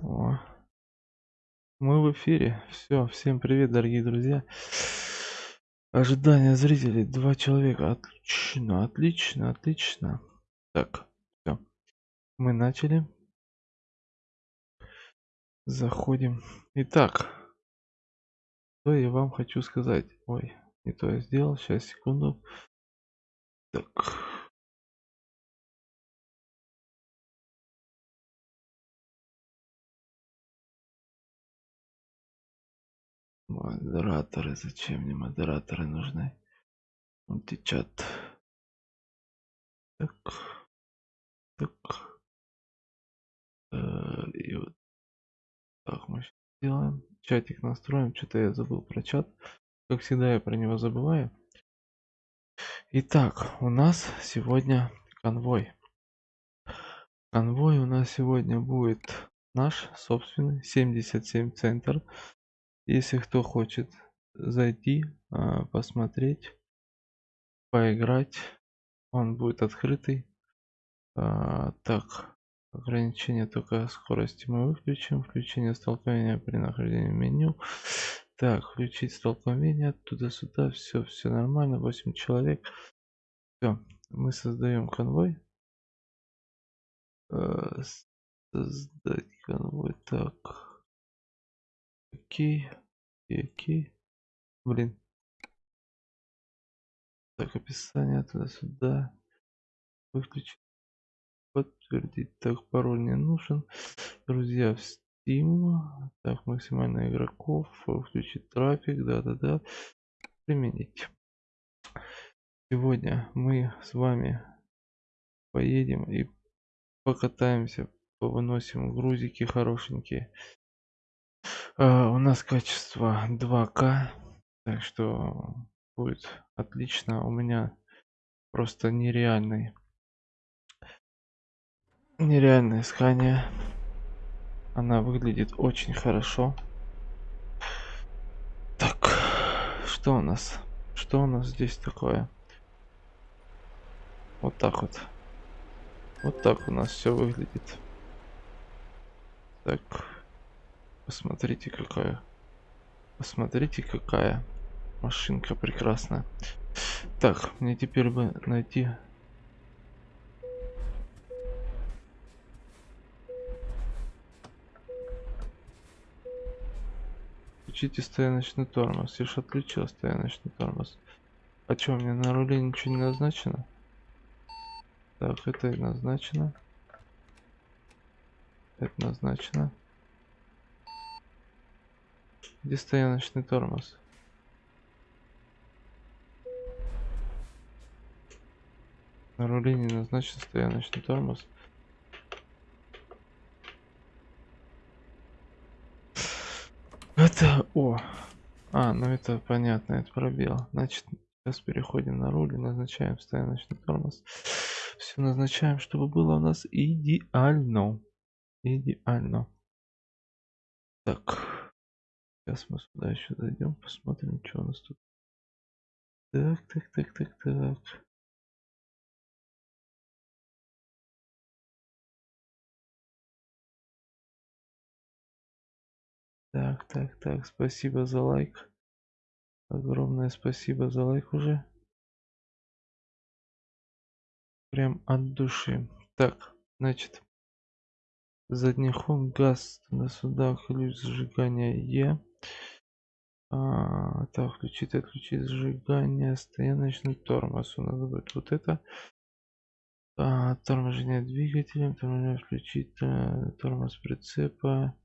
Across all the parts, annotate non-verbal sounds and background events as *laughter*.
О, мы в эфире. Все, всем привет, дорогие друзья. Ожидание зрителей. Два человека. Отлично, отлично, отлично. Так, все. Мы начали. Заходим. Итак, что я вам хочу сказать. Ой, не то я сделал. Сейчас, секунду. Так. Модераторы. Зачем мне модераторы нужны? Мультичат. Так. Так. Э, и вот так мы сделаем. Чатик настроим. Что-то я забыл про чат. Как всегда, я про него забываю. Итак, у нас сегодня конвой. Конвой у нас сегодня будет наш собственный 77 центр. Если кто хочет зайти, а, посмотреть, поиграть, он будет открытый. А, так, ограничение только скорости мы выключим. Включение столкновения при нахождении в меню. Так, включить столкновение туда-сюда. Все, все нормально. 8 человек. Все, мы создаем конвой. Э, создать конвой. Так. Окей. Окей. Блин. Так, описание туда-сюда. Выключить. Подтвердить. Так, пароль не нужен. Друзья в Steam. Так, максимально игроков. Включить трафик. Да-да-да. Применить. Сегодня мы с вами поедем и покатаемся, повыносим грузики хорошенькие. А, у нас качество 2К, так что будет отлично. У меня просто нереальный нереальное искание. Она выглядит очень хорошо. Так, что у нас? Что у нас здесь такое? Вот так вот. Вот так у нас все выглядит. Так. Посмотрите, какая. Посмотрите, какая машинка прекрасная. Так, мне теперь бы найти... Включите стояночный тормоз. Я ж отключил стояночный тормоз. А что, мне на руле ничего не назначено? Так, это назначено. Это назначено. Где стояночный тормоз? На руле не назначен стояночный тормоз. Это... О! А, ну это понятно, это пробел. Значит, сейчас переходим на руль и назначаем стояночный тормоз все назначаем, чтобы было у нас идеально. Идеально. Так. Сейчас мы сюда еще зайдем, посмотрим, что у нас тут. Так, так, так, так, так. Так, так, так, спасибо за лайк. Огромное спасибо за лайк уже прям от души. Так, значит, задний ход, газ на сюда, ключ зажигания Е. А, так, включить, отключить зажигание, стояночный тормоз. У нас будет вот это. А, торможение двигателем, торможение включить, а, тормоз прицепа,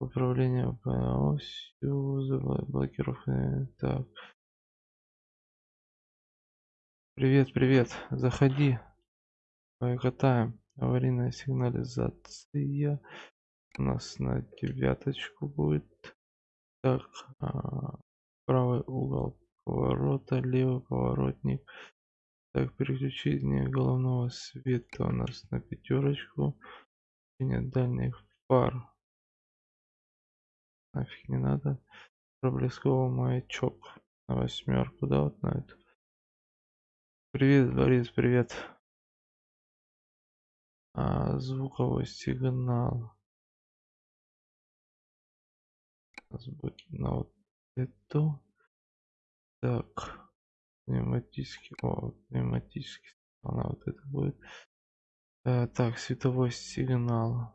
управление по осью, блокировка. Так, Привет, привет. Заходи. Покатаем. Аварийная сигнализация. У нас на девяточку будет. Так, а, правый угол поворота, левый поворотник. Так, переключение головного света у нас на пятерочку. Нет дальних фар. Нафиг не надо. Проблесковый маячок на восьмерку, да, вот на эту. Привет, Борис, привет. А, звуковой сигнал. Нас будет на вот эту. Так. Пневматический. О, пневматический. Она вот это будет. Э, так, световой сигнал.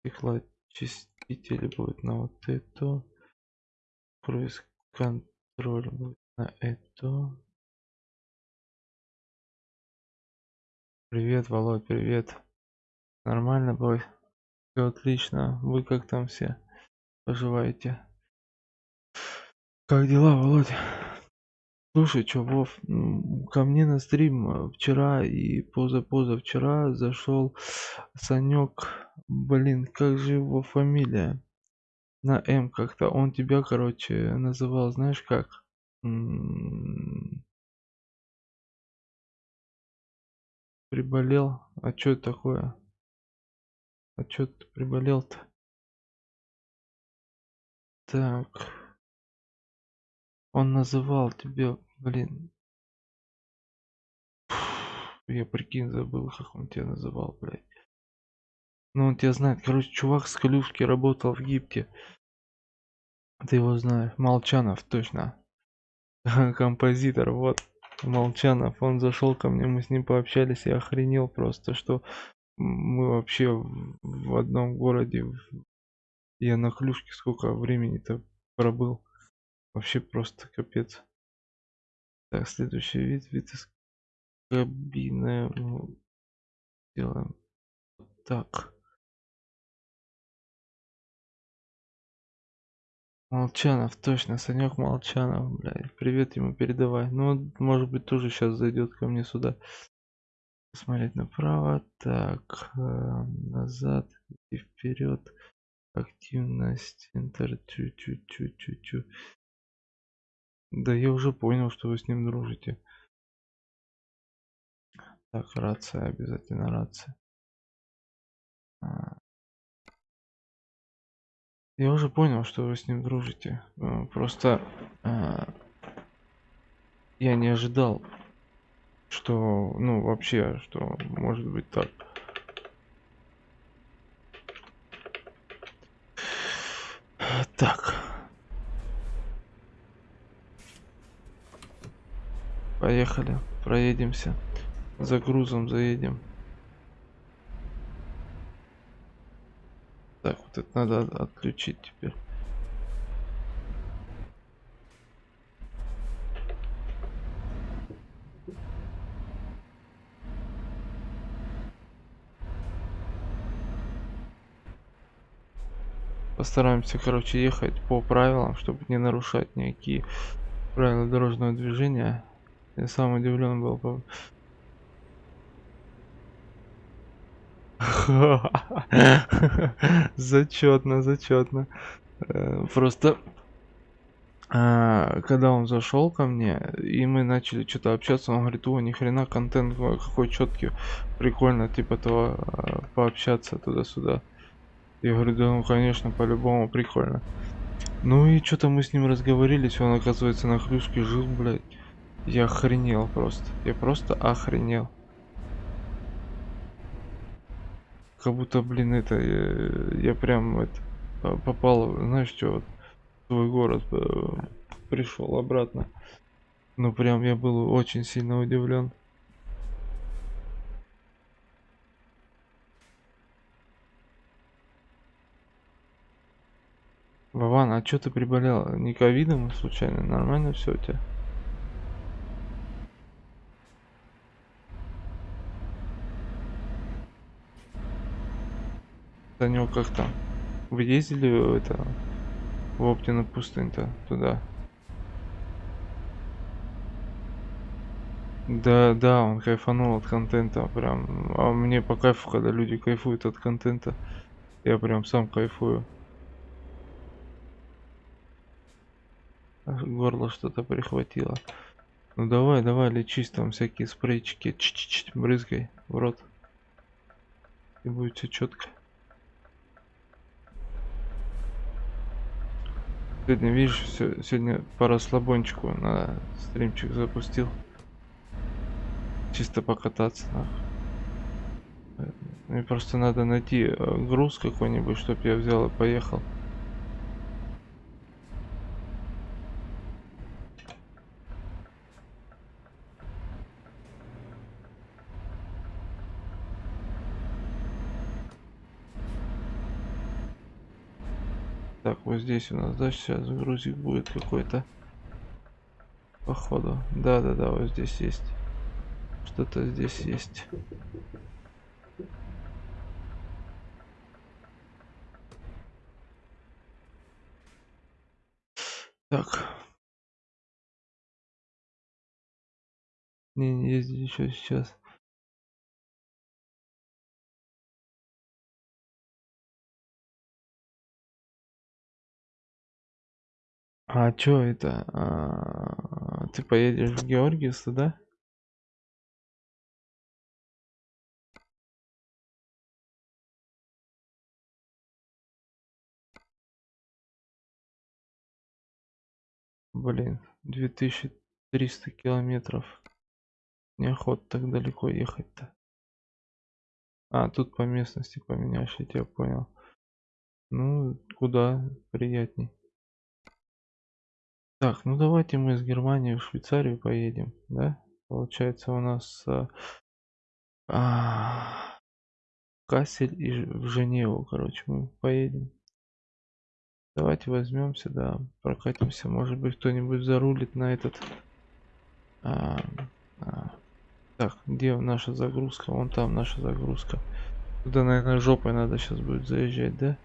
Стеклоочиститель будет на вот эту. Круиз контроль будет на эту. Привет, Володь, привет. Нормально, бой? Все отлично. Вы как там все поживаете? Как дела, Володь? Слушай, чё, Вов, ко мне на стрим э, вчера и поза-позавчера зашел Санек. Блин, как же его фамилия? На М как-то. Он тебя, короче, называл, знаешь как? М, Приболел. А чё это такое? А чё ты приболел-то? Так. Он называл тебя, блин. Я прикинь, забыл, как он тебя называл, блядь. Ну, он тебя знает. Короче, чувак с Калюшки работал в Гипте. Ты его знаешь. Молчанов, точно. *laughs* Композитор, вот. Молчанов. Он зашел ко мне, мы с ним пообщались. Я охренел просто, что мы вообще в одном городе. Я на Клюшке сколько времени-то пробыл. Вообще просто капец. Так, следующий вид, вид из кабины. Ну, делаем так. Молчанов, точно, Санек Молчанов, блядь. Привет ему передавай. Ну, может быть, тоже сейчас зайдет ко мне сюда. Смотреть направо. Так, э, назад и вперед. Активность. Интер. Чу-чу-чу-чу-чу. Да я уже понял, что вы с ним дружите. Так, рация, обязательно рация. А. Я уже понял, что вы с ним дружите. Э, просто а, я не ожидал, что, ну, вообще, что может быть так. Так. Поехали, проедемся. За грузом заедем. Так, вот это надо отключить теперь. Постараемся, короче, ехать по правилам, чтобы не нарушать никакие правила дорожного движения. Я сам удивлен был. По... *laughs* Зачетно, зачетно. Э, просто а, когда он зашел ко мне, и мы начали что-то общаться, он говорит, о, ни хрена контент какой четкий, прикольно, типа того, а, пообщаться туда-сюда. Я говорю, да ну конечно, по-любому прикольно. Ну и что-то мы с ним разговорились, он оказывается на хрюшке жил, блядь. Я охренел просто. Я просто охренел. Как будто, блин, это я, я прям это попал, знаешь что, вот, в свой город э, пришел обратно. Ну прям я был очень сильно удивлен. Вован, а что ты приболел? Не ковидом случайно? Нормально все у тебя? Танек, как там? Вы ездили это в Оптину пустынь-то туда? Да, да, он кайфанул от контента, прям. А мне по кайфу, когда люди кайфуют от контента. Я прям сам кайфую. Горло что-то прихватило. Ну давай, давай, лечись там всякие спрейчики. Ч -ч -ч, брызгай в рот. И будет все четко. Сегодня, видишь, все, сегодня по расслабончику на стримчик запустил. Чисто покататься. Нахуй. Мне просто надо найти э, груз какой-нибудь, чтоб я взял и поехал. Так, здесь у нас, да, сейчас грузик будет какой-то. Походу. Да-да-да, вот здесь есть. Что-то здесь есть. Так. Не, не ездить еще сейчас. А чё это? А, ты поедешь в Георгиевск, да? Блин, 2300 километров. Неохота так далеко ехать-то. А, тут по местности поменяешь, я тебя понял. Ну, куда приятней. Так, ну давайте мы из Германии в Швейцарию поедем, да? Получается у нас а, а, Кассель и в Женеву, короче, мы поедем. Давайте возьмемся, да, прокатимся. Может быть, кто-нибудь зарулит на этот. А, а. Так, где наша загрузка? Вон там наша загрузка. Туда, наверное, жопой надо сейчас будет заезжать, да?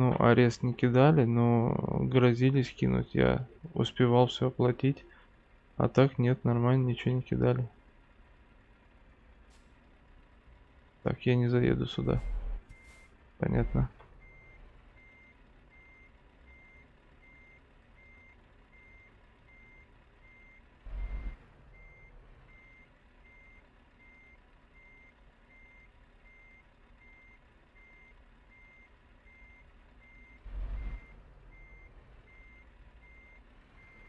Ну, арест не кидали, но грозились кинуть. Я успевал все оплатить. А так нет, нормально, ничего не кидали. Так, я не заеду сюда. Понятно.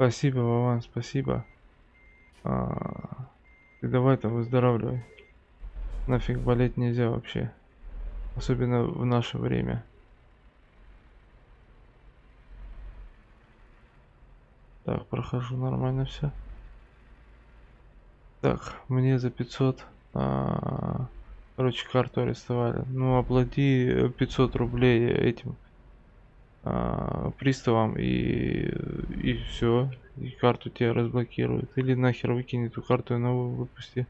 Спасибо, Вован, спасибо. А, ты давай-то выздоравливай. Нафиг болеть нельзя вообще. Особенно в наше время. Так, прохожу нормально все. Так, мне за 500... А, короче, карту арестовали. Ну, оплати 500 рублей этим а, приставам и и все и карту тебе разблокируют. Или нахер выкинь эту карту и новую выпусти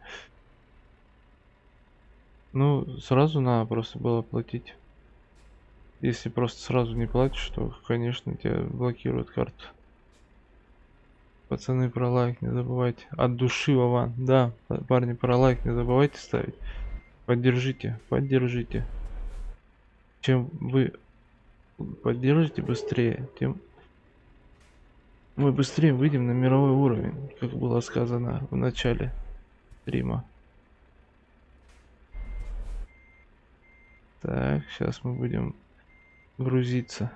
ну сразу надо просто было платить. Если просто сразу не платишь то конечно тебе блокируют карту. Пацаны про лайк не забывайте. От души вован. Да парни про лайк не забывайте ставить. Поддержите поддержите. Чем вы поддержите быстрее, тем мы быстрее выйдем на мировой уровень, как было сказано в начале стрима. Так, сейчас мы будем грузиться.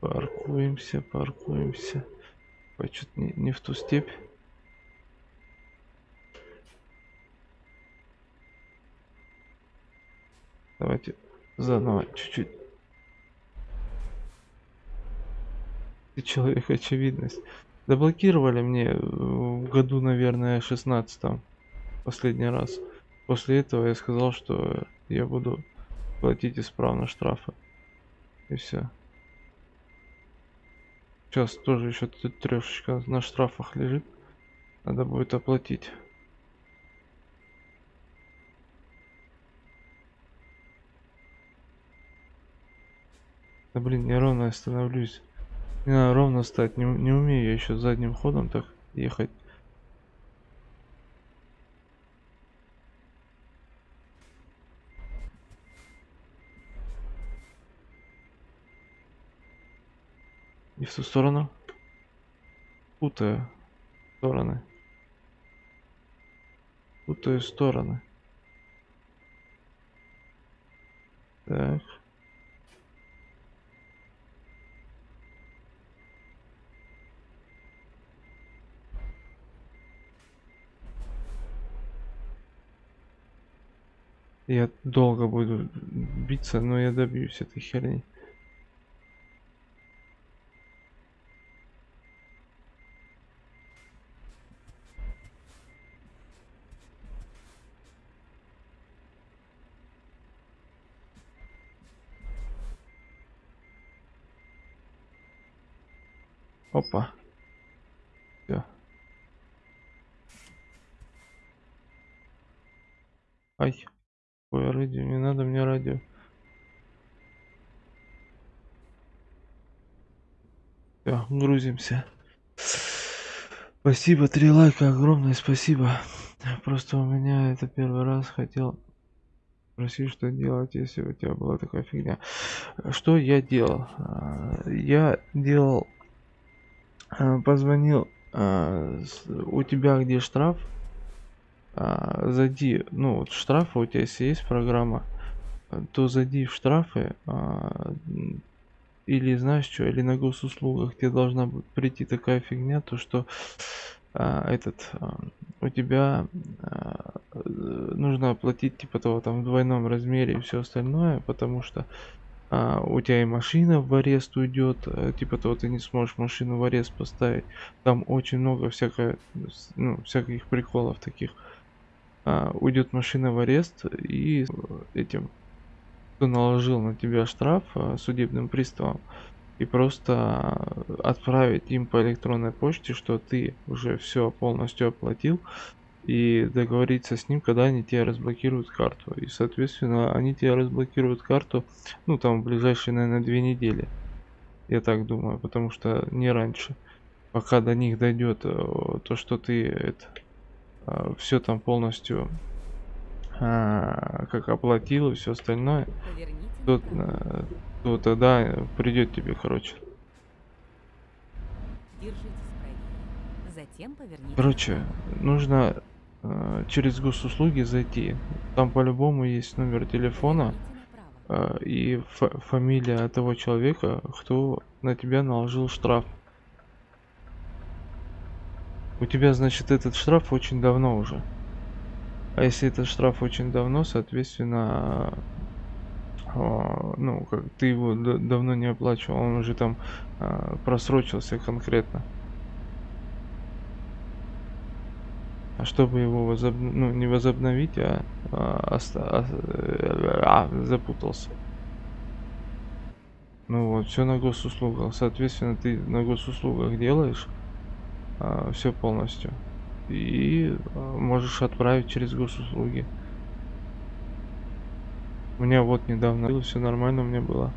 Паркуемся, паркуемся. Ой, что-то не, не в ту степь. Давайте заново чуть-чуть. Ты человек очевидность. Заблокировали мне в году, наверное, 16 последний раз. После этого я сказал, что я буду платить исправно штрафы. И все. Сейчас тоже еще трешечка на штрафах лежит. Надо будет оплатить. Да блин, не ровно остановлюсь. Не надо ровно стать. Не, не умею я еще задним ходом так ехать. И в ту сторону. Путаю стороны. Путаю стороны. Так. Я долго буду биться, но я добьюсь этой херни. Опа. Все. Ай. Ой, радио, не надо мне радио. Все, грузимся. Спасибо, три лайка, огромное спасибо. Просто у меня это первый раз хотел спросить, что делать, если у тебя была такая фигня. Что я делал? А, я делал позвонил а, у тебя где штраф? А, зайди ну вот штрафы у тебя если есть программа то зайди в штрафы или знаешь что или на госуслугах тебе должна прийти такая фигня то что этот у тебя нужно оплатить типа того там в двойном размере и все остальное потому что а, у тебя и машина в арест уйдет, э, типа того ты не сможешь машину в арест поставить. Там очень много всякое, ну, всяких приколов таких. А, уйдет машина в арест и этим, кто наложил на тебя штраф а, судебным приставом, и просто отправить им по электронной почте, что ты уже все полностью оплатил, и договориться с ним, когда они тебе разблокируют карту. И, соответственно, они тебе разблокируют карту, ну, там, в ближайшие, наверное, две недели. Я так думаю, потому что не раньше. Пока до них дойдет э, то, что ты это э, все там полностью а, как оплатил и все остальное, то, э, то тогда придет тебе, короче. Короче, нужно Э, через госуслуги зайти. Там по-любому есть номер телефона э, и фамилия того человека, кто на тебя наложил штраф. У тебя, значит, этот штраф очень давно уже. А если этот штраф очень давно, соответственно, э, ну, как ты его давно не оплачивал, он уже там просрочился конкретно. А чтобы его возоб... ну, не возобновить, а, а, а, а запутался. Ну вот, все на госуслугах. Соответственно, ты на госуслугах делаешь а, все полностью. И а, можешь отправить через госуслуги. У меня вот недавно все нормально у меня было.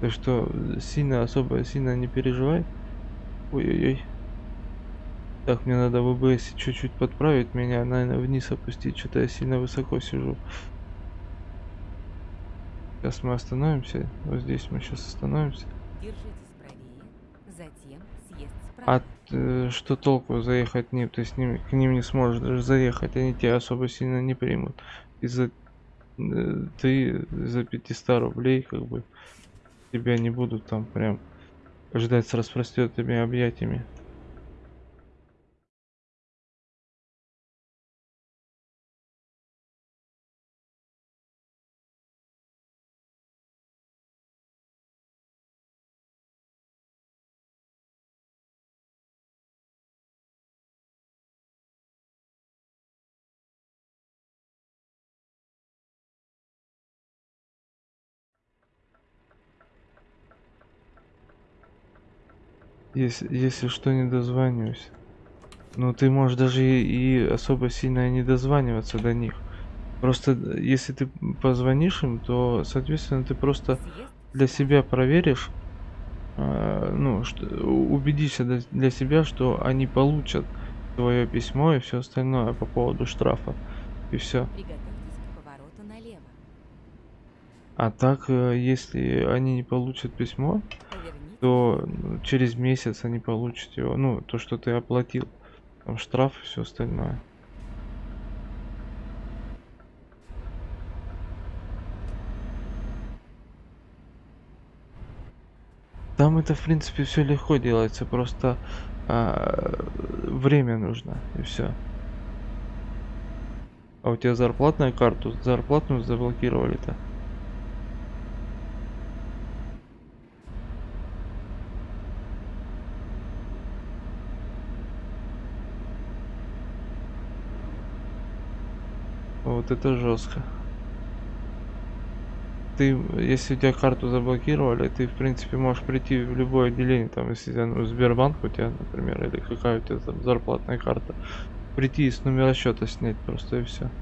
Так что сильно, особо сильно не переживай. Ой-ой-ой. Так, мне надо в ОБС чуть-чуть подправить меня, наверное, вниз опустить. Что-то я сильно высоко сижу. Сейчас мы остановимся. Вот здесь мы сейчас остановимся. А э, что толку заехать ним? Ты с ними к ним не сможешь даже заехать. Они тебя особо сильно не примут. Из-за э, ты за 500 рублей как бы тебя не будут там прям ждать с распростертыми объятиями. Если, если что, не дозваниваюсь. Ну, ты можешь даже и, и особо сильно не дозваниваться до них. Просто если ты позвонишь им, то, соответственно, ты просто для себя проверишь, э, ну, что, убедишься для, для себя, что они получат твое письмо и все остальное по поводу штрафа. И все. А так, э, если они не получат письмо, то ну, через месяц они получат его. Ну, то, что ты оплатил. Там штраф и все остальное. Там это, в принципе, все легко делается, просто а, время нужно, и все. А у тебя зарплатная карту, зарплатную заблокировали-то? Вот это жестко ты, если у тебя карту заблокировали, ты, в принципе, можешь прийти в любое отделение, там, если ну, Сбербанк у тебя, например, или какая у тебя там зарплатная карта, прийти и с номера счета снять просто и все.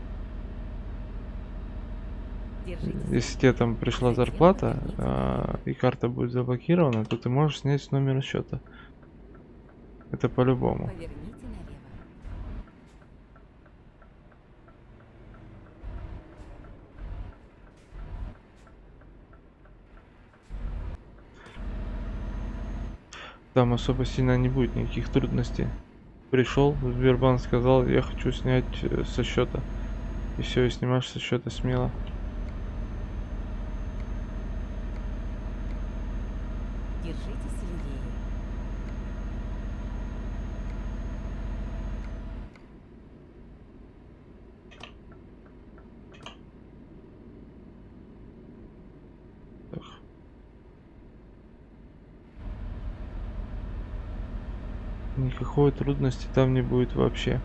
Если тебе там пришла зарплата, а, и карта будет заблокирована, то ты можешь снять с номера счета. Это по-любому. Там особо сильно не будет никаких трудностей. Пришел, в Сбербанк сказал, я хочу снять э, со счета. И все, и снимаешь со счета смело. Никакой трудности там не будет вообще.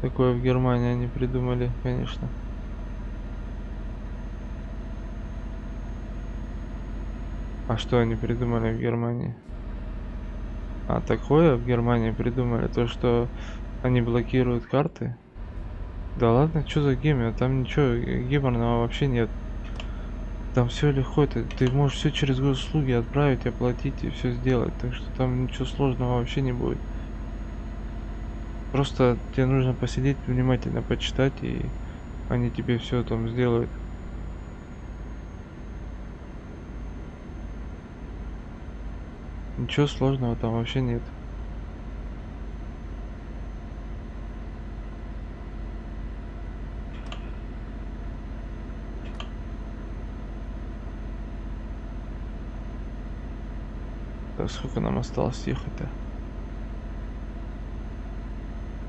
Такое в Германии они придумали, конечно. А что они придумали в Германии? А такое в Германии придумали, то что они блокируют карты. Да ладно, что за гемор? Там ничего геморного вообще нет. Там все легко, ты, ты можешь все через госуслуги отправить, оплатить и все сделать. Так что там ничего сложного вообще не будет. Просто тебе нужно посидеть, внимательно почитать, и они тебе все там сделают. Ничего сложного там вообще нет. Так, сколько нам осталось ехать-то?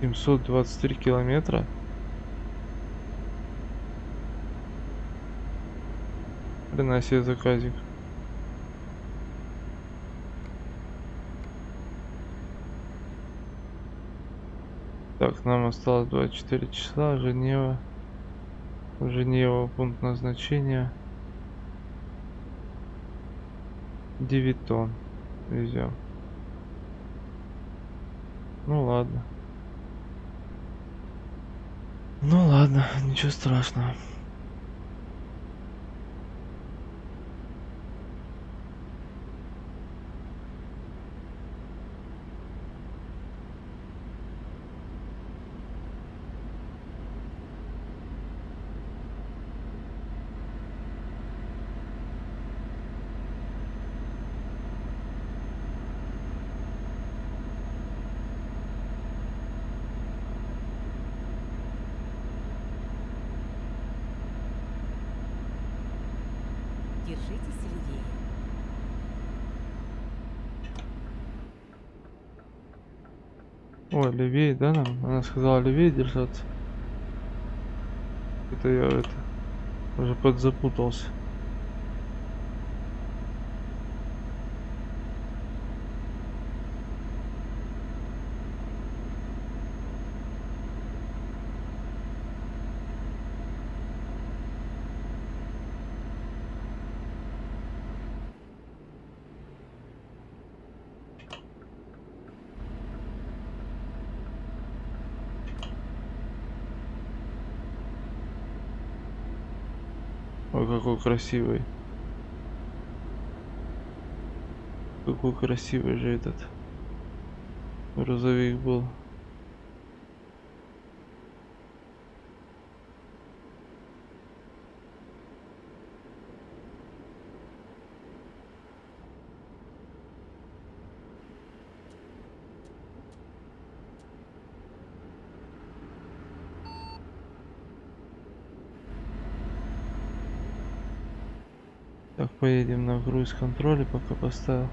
723 километра. Себе заказик. Так, нам осталось 24 часа. Женева. Женева, пункт назначения. 9 тонн везем. Ну ладно. Ну ладно, ничего страшного. Ой, левее, да, нам? Она сказала левее держаться. Это я это уже подзапутался. Красивый. Какой красивый же этот грузовик был. Так, поедем на круиз контроле, пока поставил.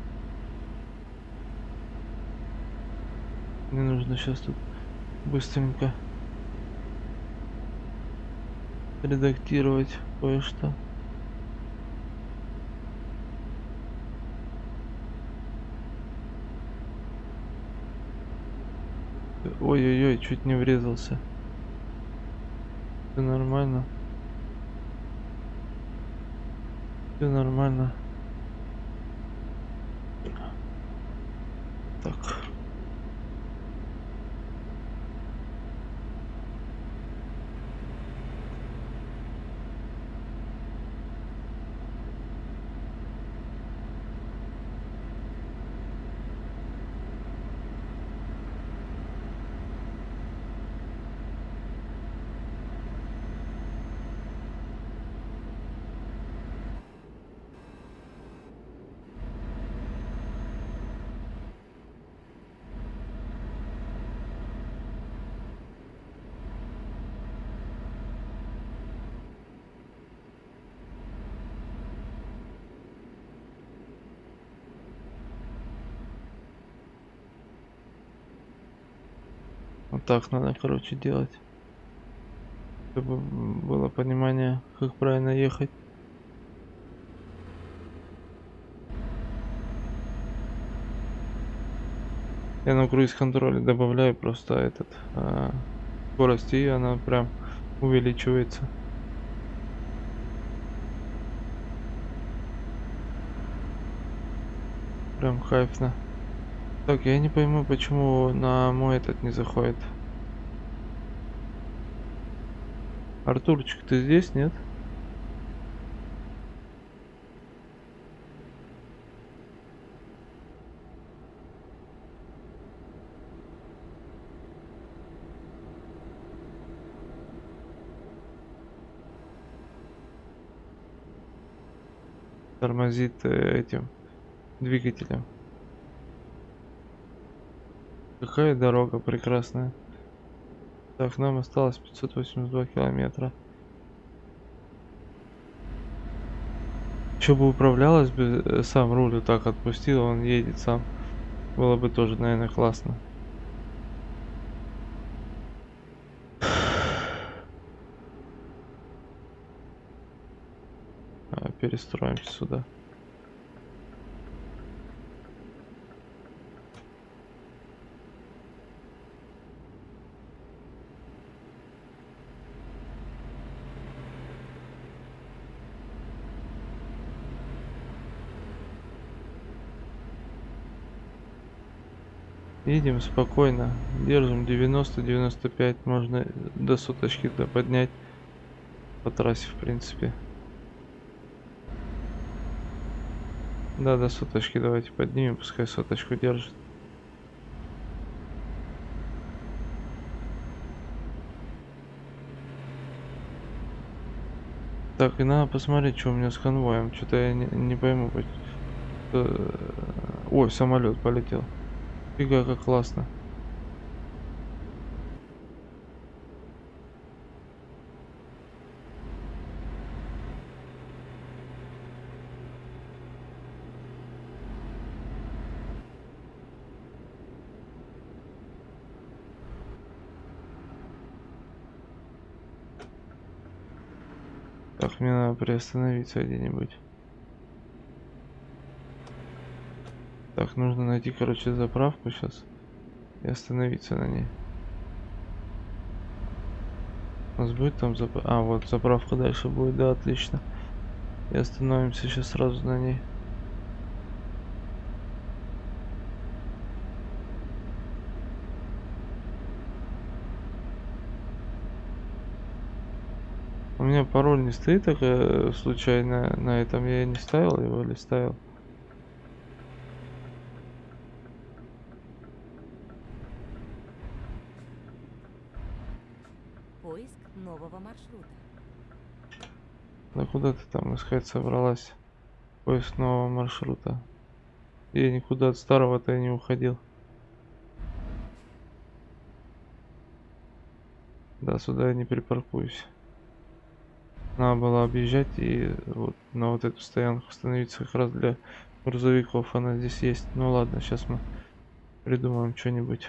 Мне нужно сейчас тут быстренько редактировать кое-что. Ой-ой-ой, чуть не врезался. Все нормально. Все нормально. Так. Вот так надо, короче, делать. Чтобы было понимание, как правильно ехать. Я на круиз контроле добавляю просто этот а, скорость и она прям увеличивается. Прям кайфно. Так, я не пойму, почему на мой этот не заходит. Артурчик, ты здесь, нет? Тормозит э, этим двигателем. Какая дорога прекрасная. Так, нам осталось 582 километра. Еще бы управлялась бы, э, сам руль вот так отпустил, он едет сам. Было бы тоже, наверное, классно. А, перестроимся сюда. Едем спокойно, держим 90-95, можно до соточки -то поднять по трассе в принципе. Да, до соточки давайте поднимем, пускай соточку держит. Так, и надо посмотреть, что у меня с конвоем. Что-то я не, не пойму. Э, ой, самолет полетел. Фига, как классно. Так, мне надо приостановиться где-нибудь. Так, нужно найти, короче, заправку сейчас и остановиться на ней. У нас будет там заправка? А, вот заправка дальше будет, да, отлично. И остановимся сейчас сразу на ней. У меня пароль не стоит так э, случайно на этом. Я не ставил его или ставил? Поиск нового маршрута. Да куда ты там искать собралась? Поиск нового маршрута. Я никуда от старого-то не уходил. Да, сюда я не припаркуюсь. Надо было объезжать и вот на вот эту стоянку становиться как раз для грузовиков. Она здесь есть. Ну ладно, сейчас мы придумаем что-нибудь.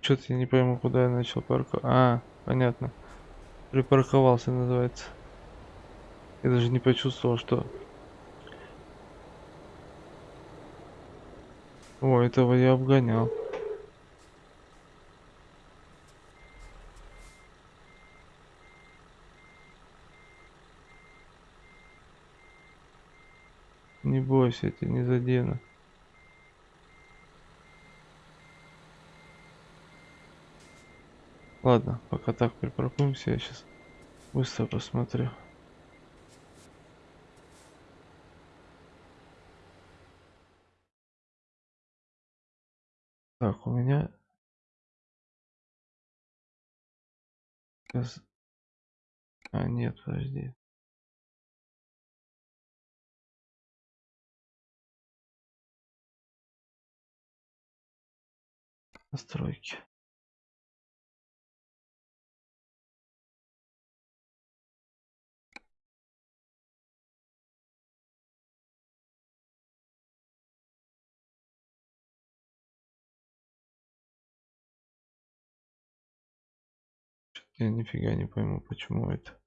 Что-то я не пойму, куда я начал парковать. А, понятно. Припарковался, называется. Я даже не почувствовал, что... О, этого я обгонял. Не бойся, я тебя не задену. Ладно, пока так припаркуемся, я сейчас быстро посмотрю. Так, у меня сейчас... А, нет, подожди. Настройки. Я нифига не пойму, почему это.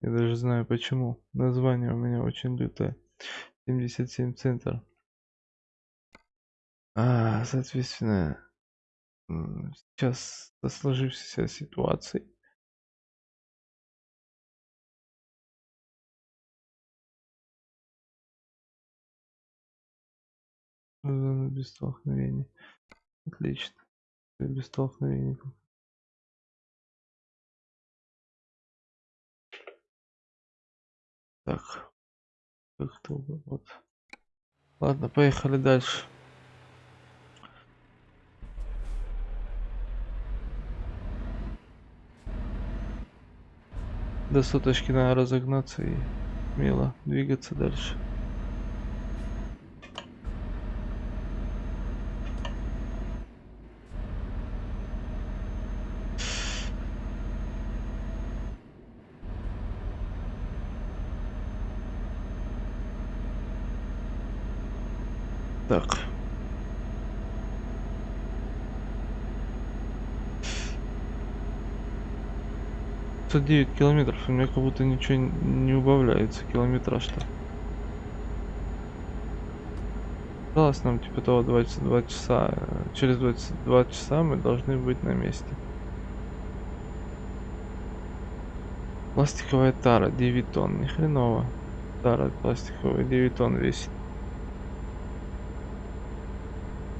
Я даже знаю почему. Название у меня очень лютое. 77 центр. А, соответственно, сейчас со сложившейся ситуацией зона без столкновений. Отлично. Без столкновений. Так. Как-то вот. Ладно, поехали дальше. До соточки надо разогнаться и смело двигаться дальше. Так. девять километров, у меня как будто ничего не убавляется километраж-то. Осталось нам типа того 22 часа. Через 22 часа мы должны быть на месте. Пластиковая тара 9 тонн, ни хреново. Тара пластиковая 9 тонн весит.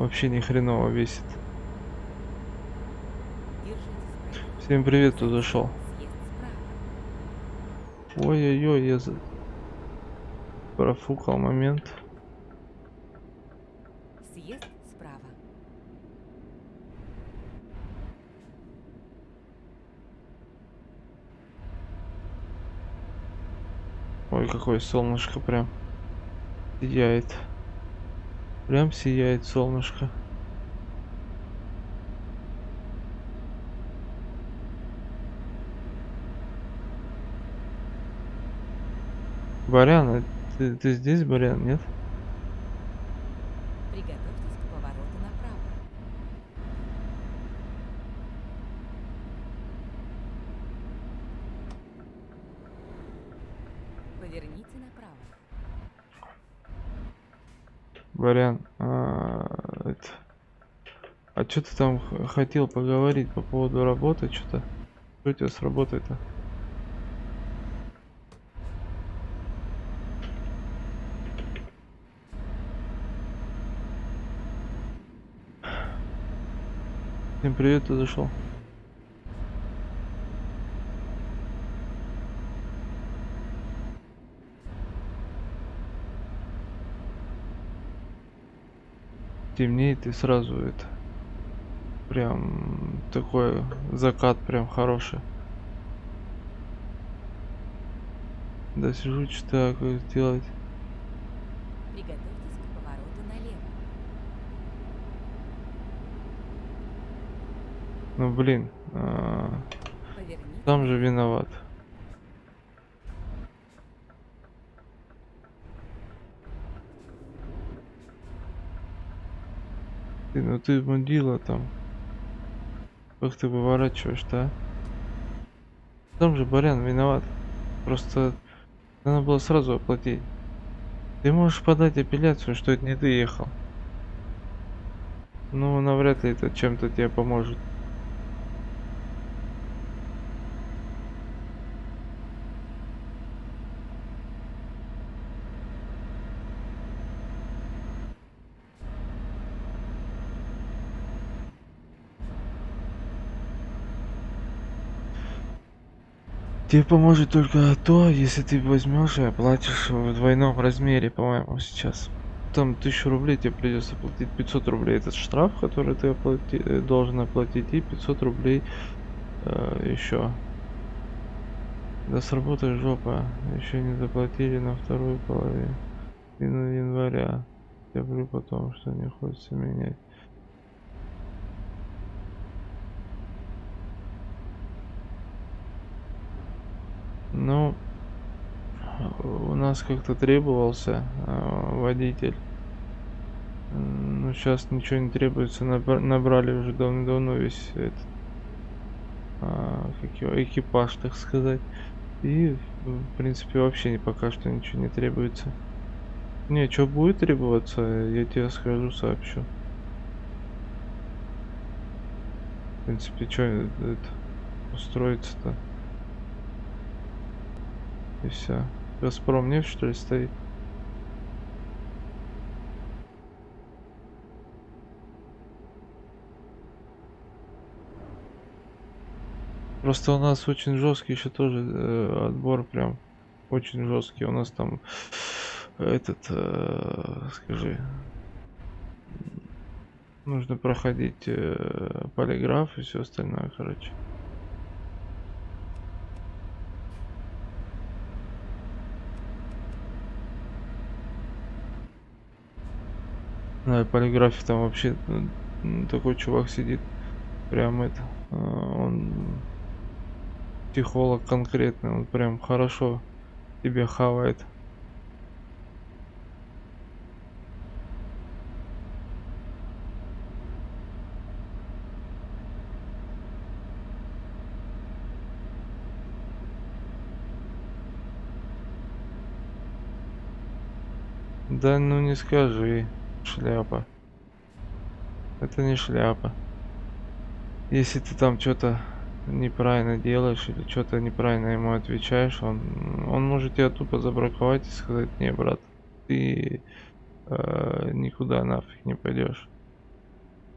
Вообще ни хреново весит. Всем привет, кто зашел. Ой-ой-ой, я за... профукал момент. Съезд справа. Ой, какое солнышко прям сияет. Прям сияет солнышко. Барян, ты, ты здесь, Барян, нет? Что ты там хотел поговорить по поводу работы, что-то? Что у тебя с работой-то? Всем привет, ты зашел. Темнеет и сразу это прям такой закат прям хороший. Да сижу, читаю, как сделать. Приготовьтесь к повороту налево. Ну блин, а, там же виноват. Ты, ну ты мудила там. Как ты выворачиваешь-то, а? Там же Барян виноват. Просто надо было сразу оплатить. Ты можешь подать апелляцию, что это не ты ехал. Ну, навряд ли это чем-то тебе поможет. Тебе поможет только то, если ты возьмешь и оплатишь в двойном размере, по-моему, сейчас. Там тысячу рублей тебе придется платить 500 рублей этот штраф, который ты оплати- э, должен оплатить, и 500 рублей еще. Да сработай жопа, еще не заплатили на вторую половину января. Я говорю потом, что не хочется менять. Ну, у нас как-то требовался э, водитель. Ну, сейчас ничего не требуется. набра- Набрали уже давно-давно весь этот а, экипаж, так сказать. И, в принципе, вообще не- пока что ничего не требуется. Не, что будет требоваться, я тебе скажу, сообщу. В принципе, что это устроиться-то? И все. Газпром нефть что ли стоит? Просто у нас очень жесткий еще тоже э, отбор прям очень жесткий. У нас там этот, э, скажи, нужно проходить э, полиграф и все остальное, короче. На полиграфе там вообще м, такой чувак сидит, прям это, э, он психолог конкретный, он прям хорошо тебе хавает. Да ну не скажи, шляпа. Это не шляпа. Если ты там что-то неправильно делаешь или что-то неправильно ему отвечаешь, он, он может тебя тупо забраковать и сказать, не, брат, ты э, никуда нафиг не пойдешь.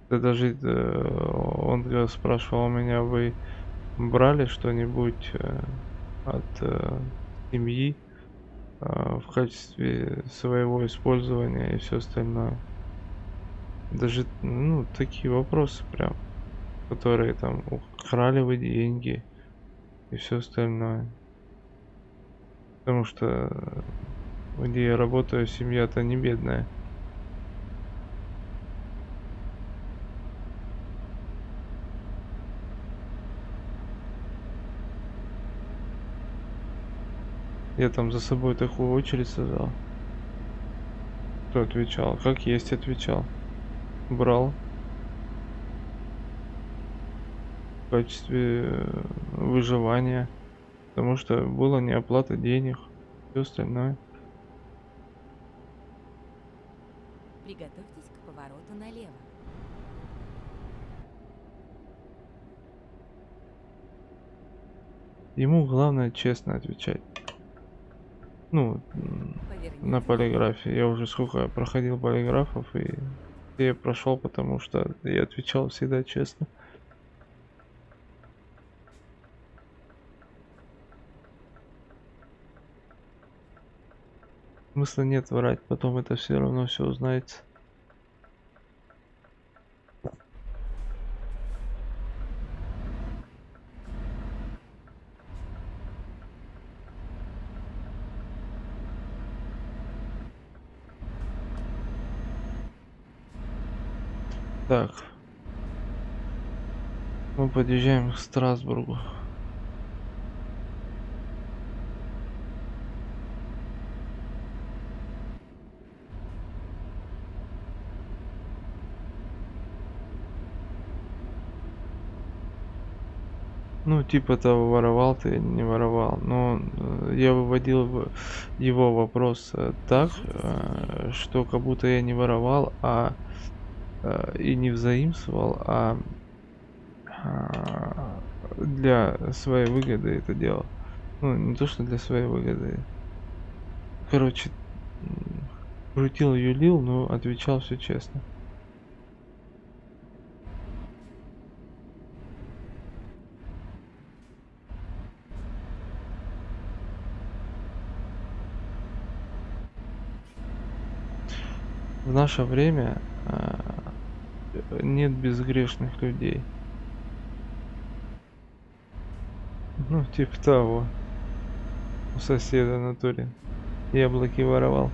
Да даже э, он спрашивал меня, вы брали что-нибудь э, от э, семьи в качестве своего использования и все остальное. Даже, ну, такие вопросы прям, которые там украли вы деньги и все остальное. Потому что э, где я работаю, семья-то не бедная. Я там за собой такую очередь создал. Кто отвечал? Как есть отвечал. Брал. В качестве э, выживания. Потому что была неоплата денег. Все остальное. Приготовьтесь к повороту налево. Ему главное честно отвечать. Ну, на полиграфе. Я уже сколько проходил полиграфов и я прошел, потому что я отвечал всегда честно. Смысла нет врать, потом это все равно все узнается. Так. Мы подъезжаем к Страсбургу. Ну, типа того, воровал ты, не воровал. Но э, я выводил его вопрос э, так, э, что как будто я не воровал, а и не взаимствовал, а а, для своей выгоды это делал. Ну, не то, что для своей выгоды. Короче, крутил, юлил, но отвечал все честно. В наше время а, нет безгрешных людей. Ну, типа того. У соседа в натуре. Яблоки воровал.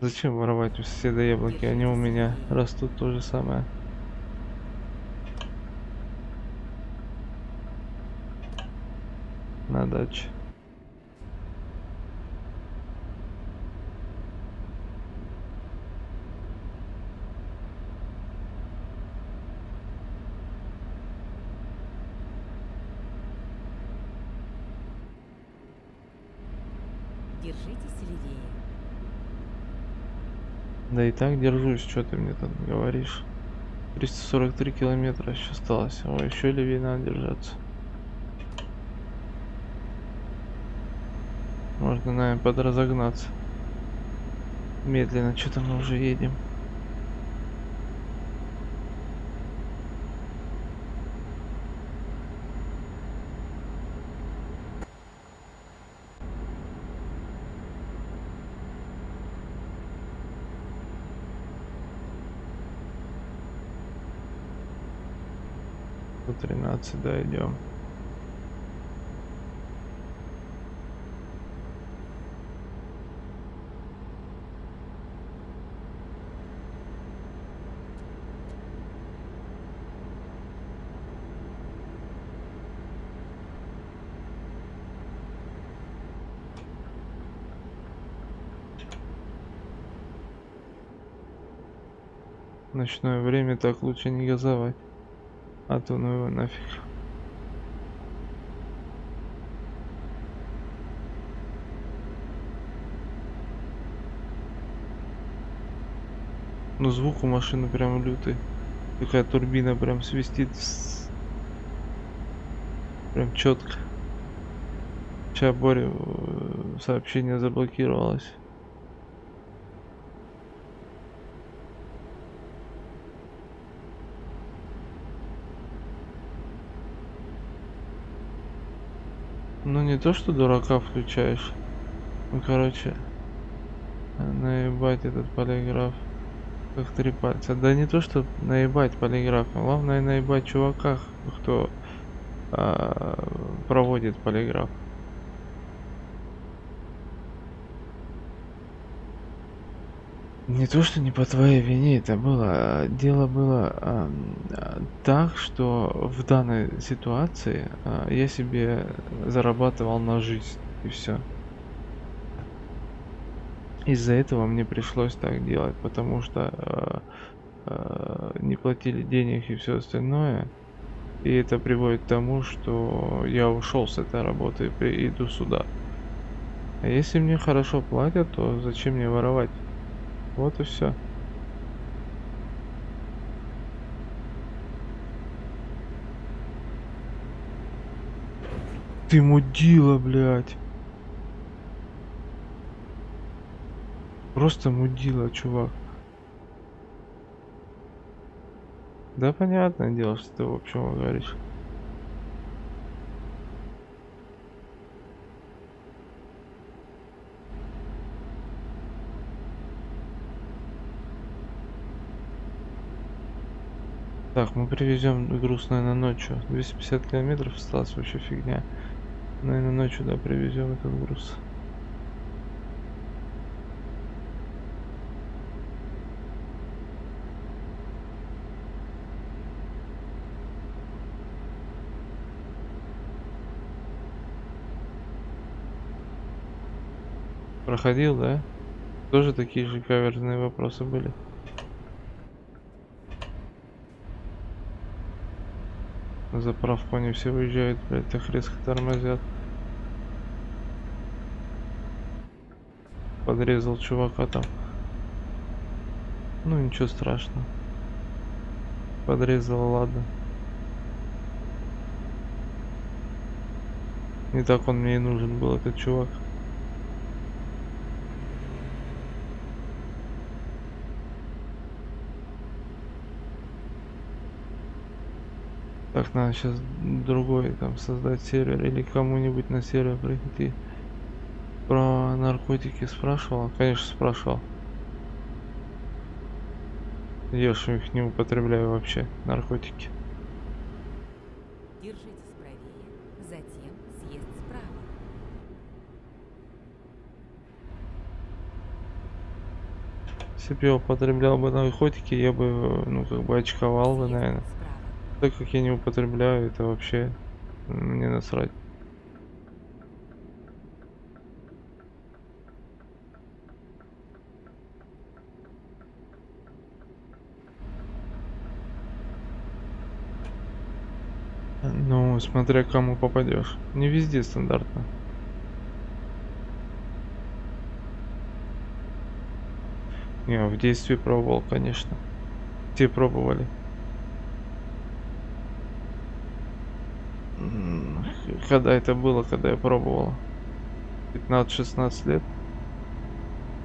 Зачем воровать у соседа яблоки? Они у меня растут то же самое. На даче. Держитесь левее. Да и так держусь, что ты мне там говоришь. 343 километра еще осталось. Ой, еще левее надо держаться. Можно, наверное, подразогнаться. Медленно, что-то мы уже едем. 13 дойдем. Ночное время так лучше не газовать. А то ну его нафиг. Ну звук у машины прям лютый. Такая турбина прям свистит. Прям четко. Сейчас Боря э, сообщение заблокировалось. Ну не то, что дурака включаешь. Ну короче. Наебать этот полиграф. Как три пальца. Да не то, что наебать полиграф. а Главное наебать чувака, кто а, проводит полиграф. Не то, что не по твоей вине это было. а Дело было а, так, что в данной ситуации а, я себе зарабатывал на жизнь. И все. Из-за этого мне пришлось так делать, потому что э, э, не платили денег и все остальное. И это приводит к тому, что я ушел с этой работы и иду сюда. А если мне хорошо платят, то зачем мне воровать? Вот и все. Ты мудила, блядь. Просто мудила, чувак. Да понятное дело, что ты в общем говоришь. Так, мы привезем груз, наверное, ночью. 250 километров осталось вообще фигня. Наверное, ночью, да, привезем этот груз. Проходил, да? Тоже такие же каверзные вопросы были. На заправку они все выезжают, блядь, так резко тормозят. Подрезал чувака там. Ну ничего страшного. Подрезал, ладно. Не так он мне и нужен был, этот чувак. Так, надо сейчас другой там создать сервер или кому-нибудь на сервер прийти. Про наркотики спрашивал? Конечно, спрашивал. Я ж их не употребляю вообще, наркотики. Держитесь правее, затем съезд справа. Если бы я употреблял бы наркотики, я бы, ну, как бы очковал бы, наверное. Так как я не употребляю, это вообще мне насрать. Ну, смотря кому попадешь. Не везде стандартно. Не, в действии пробовал, конечно. Те пробовали. М, Когда это было, когда я пробовал? 15-16 лет.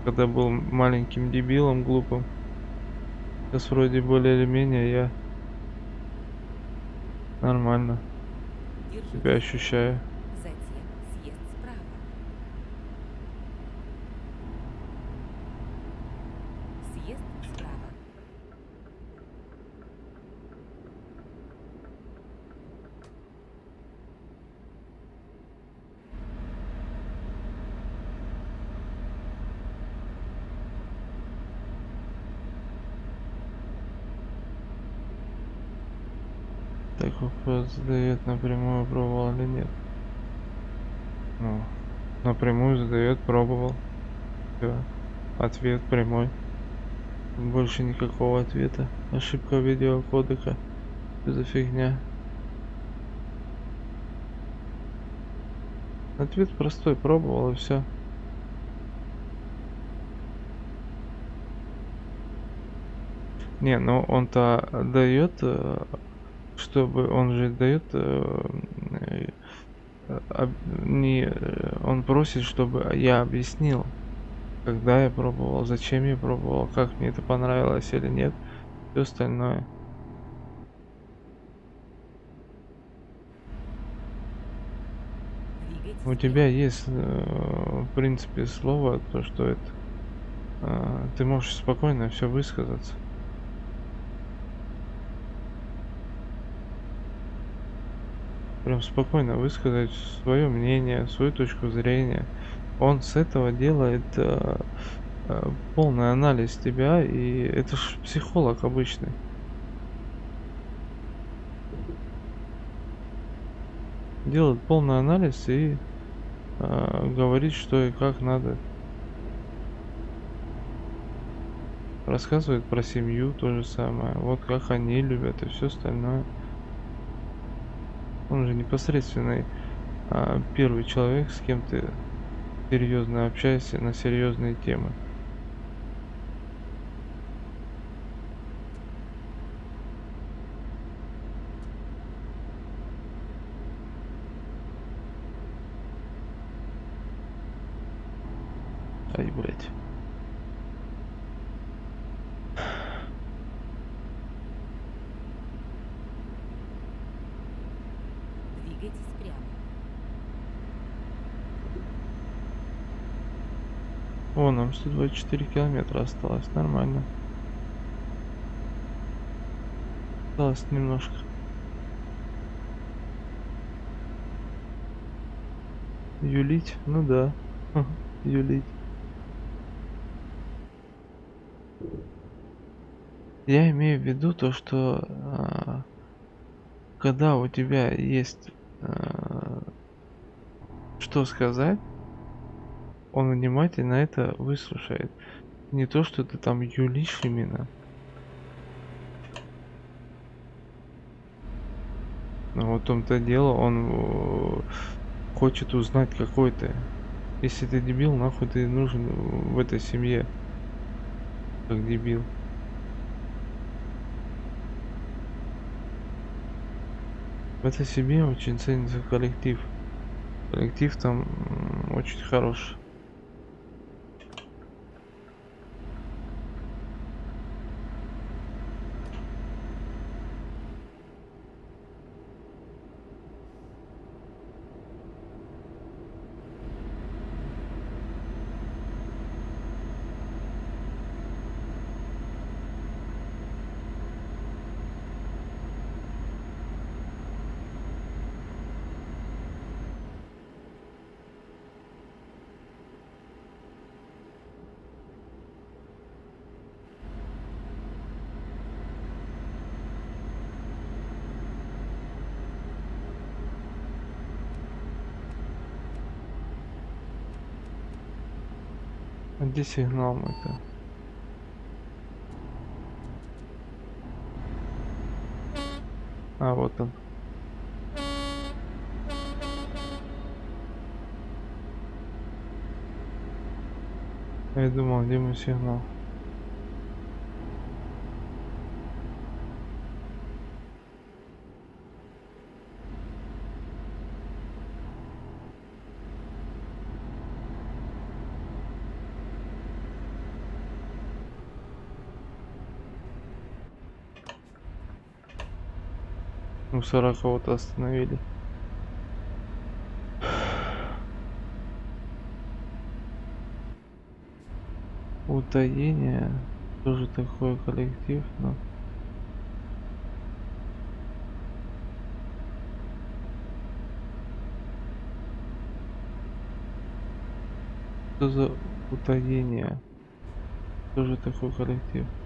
Когда был маленьким дебилом, глупым. Сейчас вроде более или менее я нормально себя ощущаю. Затем съезд справа. Съезд справа. Так вопрос задает напрямую, пробовал или нет. Ну, напрямую задает, пробовал. Все. Ответ прямой. Больше никакого ответа. Ошибка видеокодека. Что за фигня? Ответ простой, пробовал и все. Не, ну он-то дает, э, чтобы он же дает, э, э, не, э, он просит, чтобы я объяснил, когда я пробовал, зачем я пробовал, как мне это понравилось или нет, все остальное. У тебя есть, в принципе, слово, то, что это, ты можешь спокойно все высказаться. Прям спокойно высказать свое мнение, свою точку зрения. Он с этого делает э, э, полный анализ тебя, и это ж психолог обычный. Делает полный анализ и а, говорить, что и как надо. Рассказывает про семью, то же самое. Вот как они любят и все остальное. Он же непосредственный а, первый человек, с кем ты серьезно общаешься на серьезные темы. Ай, блядь. Двигайтесь прямо. О, нам 124 километра осталось, нормально. Осталось немножко. Юлить? Ну да. *laughs* Юлить. Я имею в виду то, что а, когда у тебя есть а, что сказать, он внимательно это выслушает. Не то, что ты там юлишь именно. Но вот в том-то дело, он э, хочет узнать какой ты. Если ты дебил, нахуй ты нужен в этой семье. Как дебил. В этой семье очень ценится коллектив. Коллектив там очень хороший. А где сигнал мой-то? А, вот он. Я думал, где мой сигнал. Мусора кого-то остановили. Утаение. Тоже такой коллектив, но... Что за утаение? Тоже такой коллектив.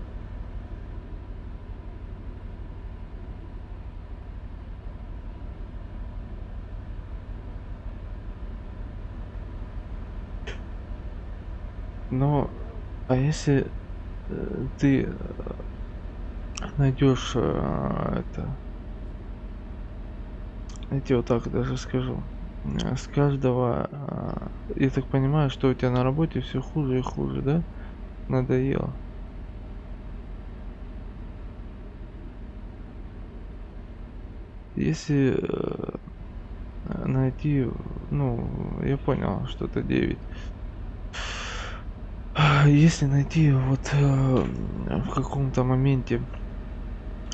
Но, а если э, ты найдешь э, это, я вот так даже скажу, э, с каждого, э, я так понимаю, что у тебя на работе все хуже и хуже, да? Надоело. Если э, найти, ну, я понял, что это 9 если найти вот э, в каком-то моменте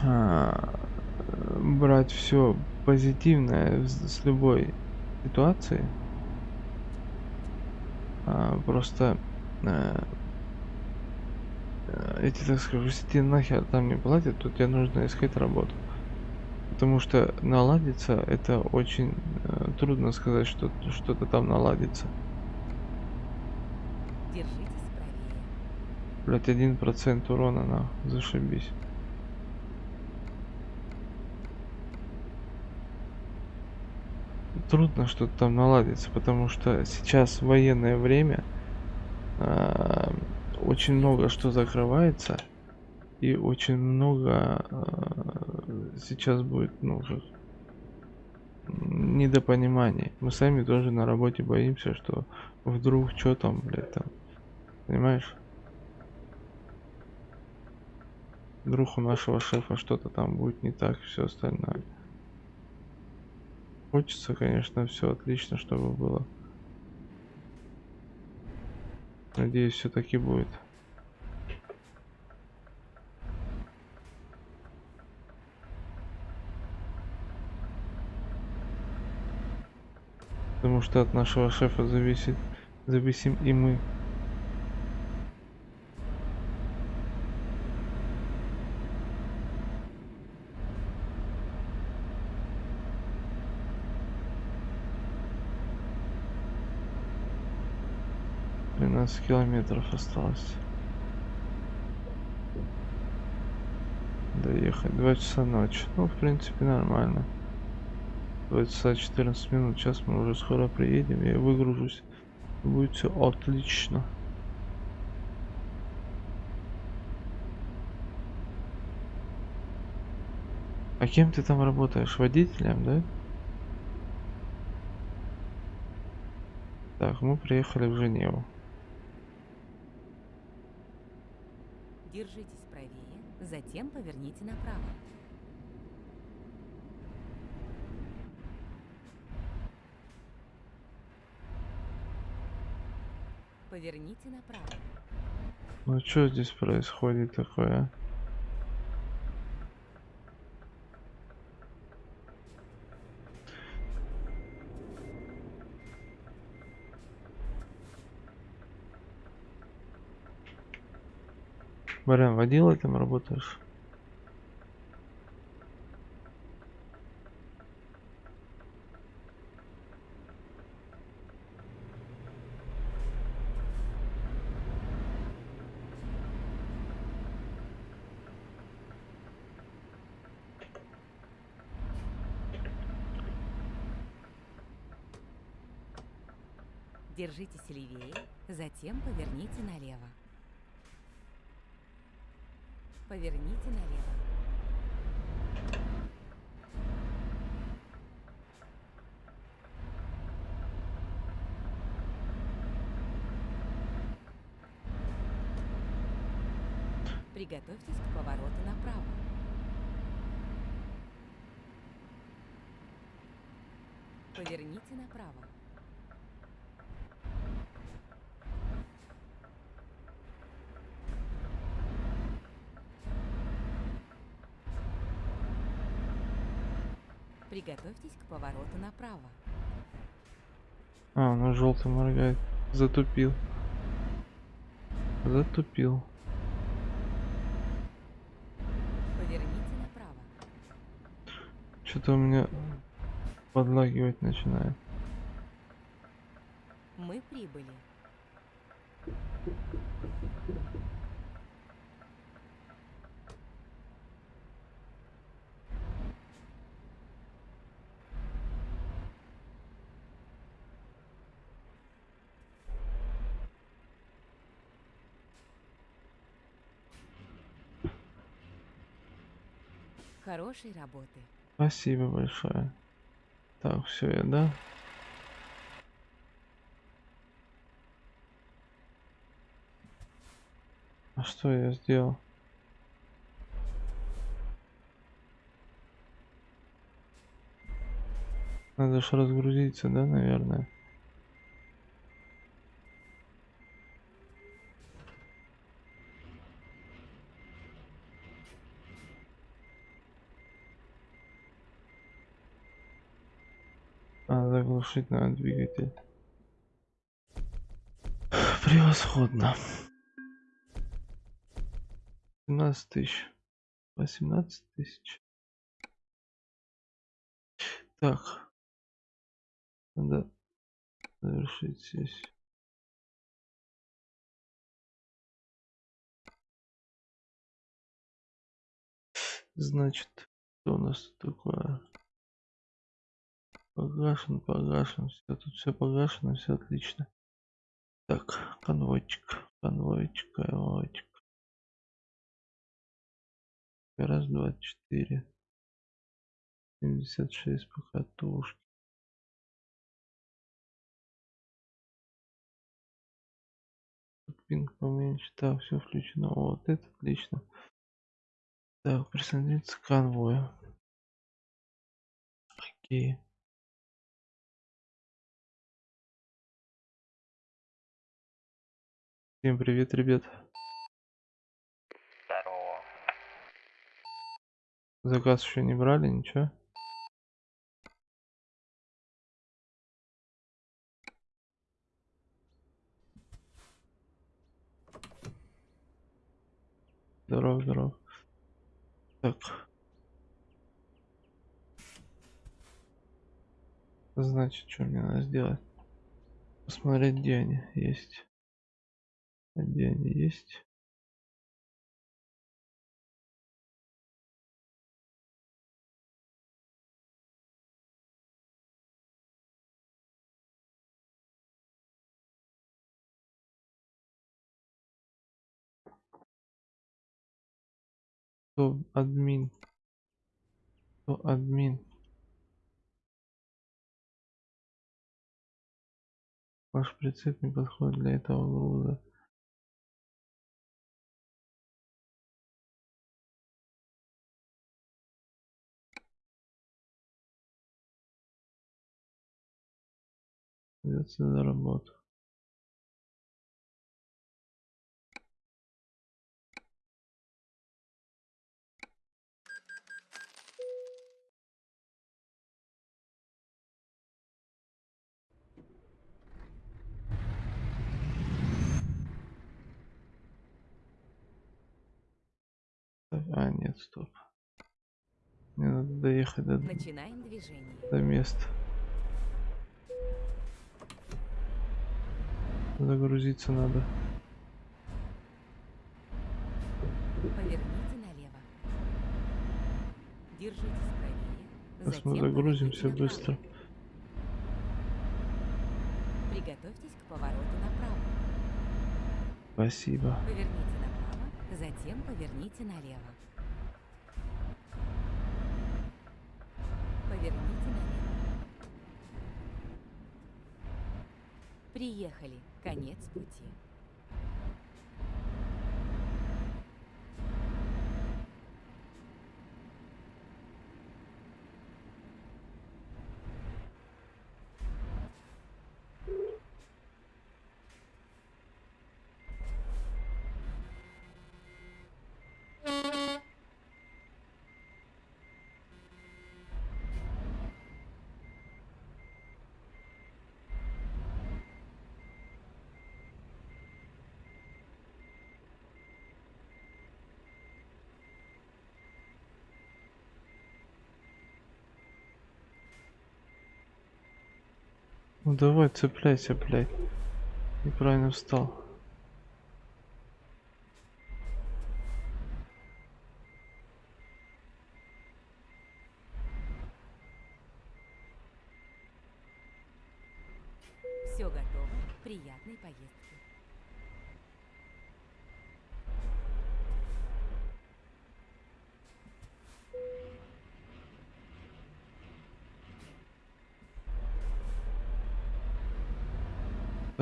э, брать все позитивное с, любой ситуации, э, просто э, э, тебе так скажу, если нахер там не платят, то тебе нужно искать работу. Потому что наладиться это очень э, трудно сказать, что что-то там наладится. Держитесь. Блять, один процент урона на зашибись. трудно что-то там наладится, потому что сейчас военное время, а, очень много что закрывается, и очень много а, сейчас будет, ну, как недопониманий. Мы сами тоже на работе боимся, что вдруг что там, блядь, там, понимаешь? Вдруг у нашего шефа что-то там будет не так, все остальное. Хочется, конечно, все отлично, чтобы было. Надеюсь, все-таки будет. Потому что от нашего шефа зависит, зависим и мы. Тринадцать километров осталось. Доехать. Два часа ночи. Ну, в принципе, нормально. 2 часа 14 минут. Сейчас мы уже скоро приедем. Я выгружусь. Будет все отлично. А кем ты там работаешь? Водителем, да? Так, мы приехали в Женеву. Держитесь правее, затем поверните направо. Поверните направо. Ну что здесь происходит такое? А? Барян, водилой там работаешь? Держитесь левее, затем поверните налево. Поверните налево. Приготовьтесь к повороту направо. Поверните направо. Приготовьтесь к повороту направо. А, ну желтый моргает. Затупил. Затупил. Поверните направо. Что-то у меня подлагивать начинает. Мы прибыли. Хорошей работы. Спасибо большое. Так, все, я, да? А что я сделал? Надо же разгрузиться, да, наверное? А, заглушить надо двигатель. Превосходно. 17 тысяч. 18 тысяч. Так. Надо завершить сессию. Значит, что у нас такое? Погашен, погашен. Все, тут все погашено, все отлично. Так, конвойчик, конвойчик, конвойчик. Раз, два, четыре. семьдесят шесть покатушки. Пинг поменьше. Так, все включено. Вот это отлично. Так, присоединиться к конвою. Окей. Всем привет, ребят. Здорово. Заказ еще не брали, ничего? Здорово, здорово. Так. Значит, что мне надо сделать? Посмотреть, где они есть. Где они есть? Кто админ? Кто админ? Ваш прицеп не подходит для этого груза. Придется за работу. А, нет, стоп. Мне надо доехать до, Начинаем движение. до места. Загрузиться надо. Сейчас мы загрузимся быстро. Приготовьтесь к повороту направо. Спасибо. Поверните направо, затем поверните налево. Поверните налево. Приехали. Конец пути. Ну давай, цепляйся, блядь. Неправильно встал.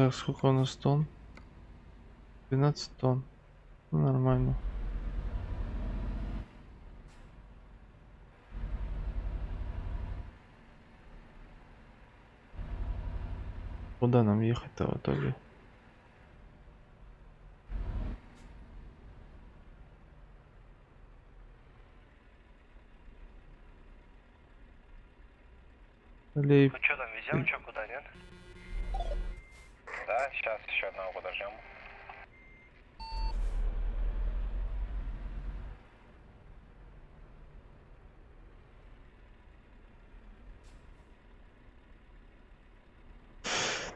Так, сколько у нас тонн? 12 тонн. Ну, нормально. Куда нам ехать-то в итоге? Лейб. Ну что там, везем, что куда, сейчас еще одного подождем.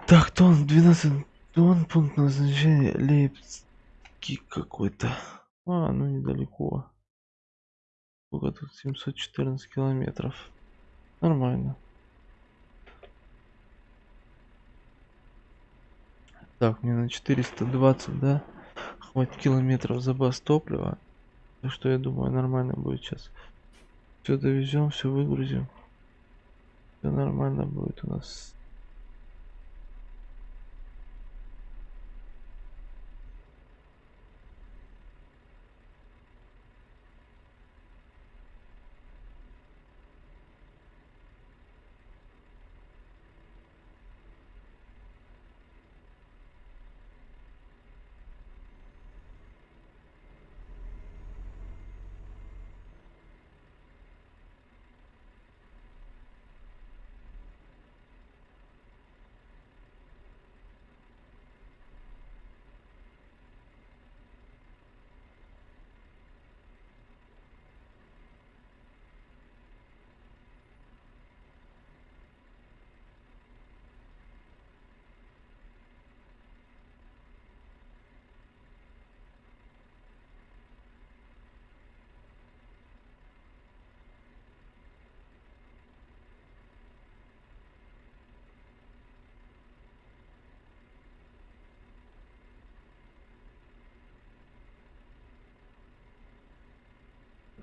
Так, тонн, 12 тонн, пункт назначения Лейпциг какой-то. А, ну недалеко. Сколько тут? 714 километров. Нормально. Так, мне на 420, да? Хватит километров запас топлива. Так что я думаю, нормально будет сейчас. Все довезем, все выгрузим. Все нормально будет у нас.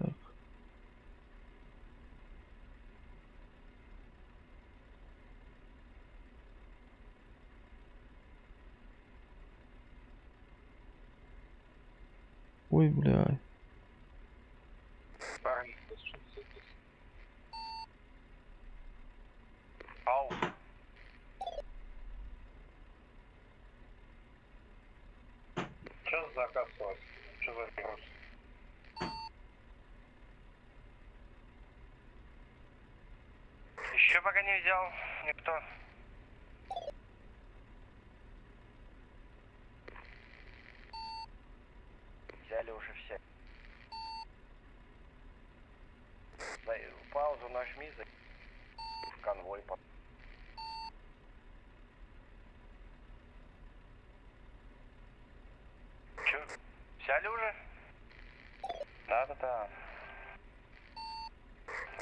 Так. Ой, бля. За заказ у вас? Что за груз? Еще пока не взял никто. Взяли уже все. Дай паузу нажми за в конвой. по- Чё, взяли уже? Да-да-да.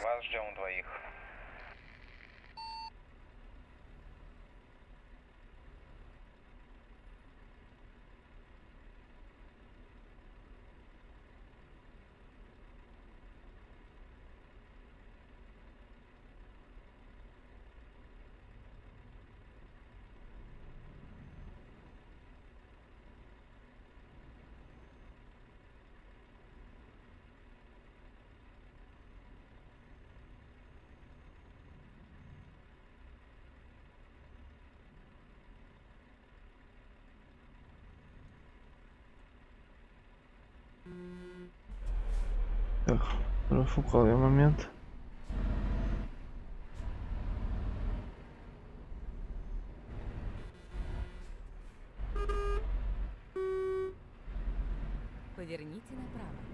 Вас ждем двоих. Так, профукал я момент. Поверните направо.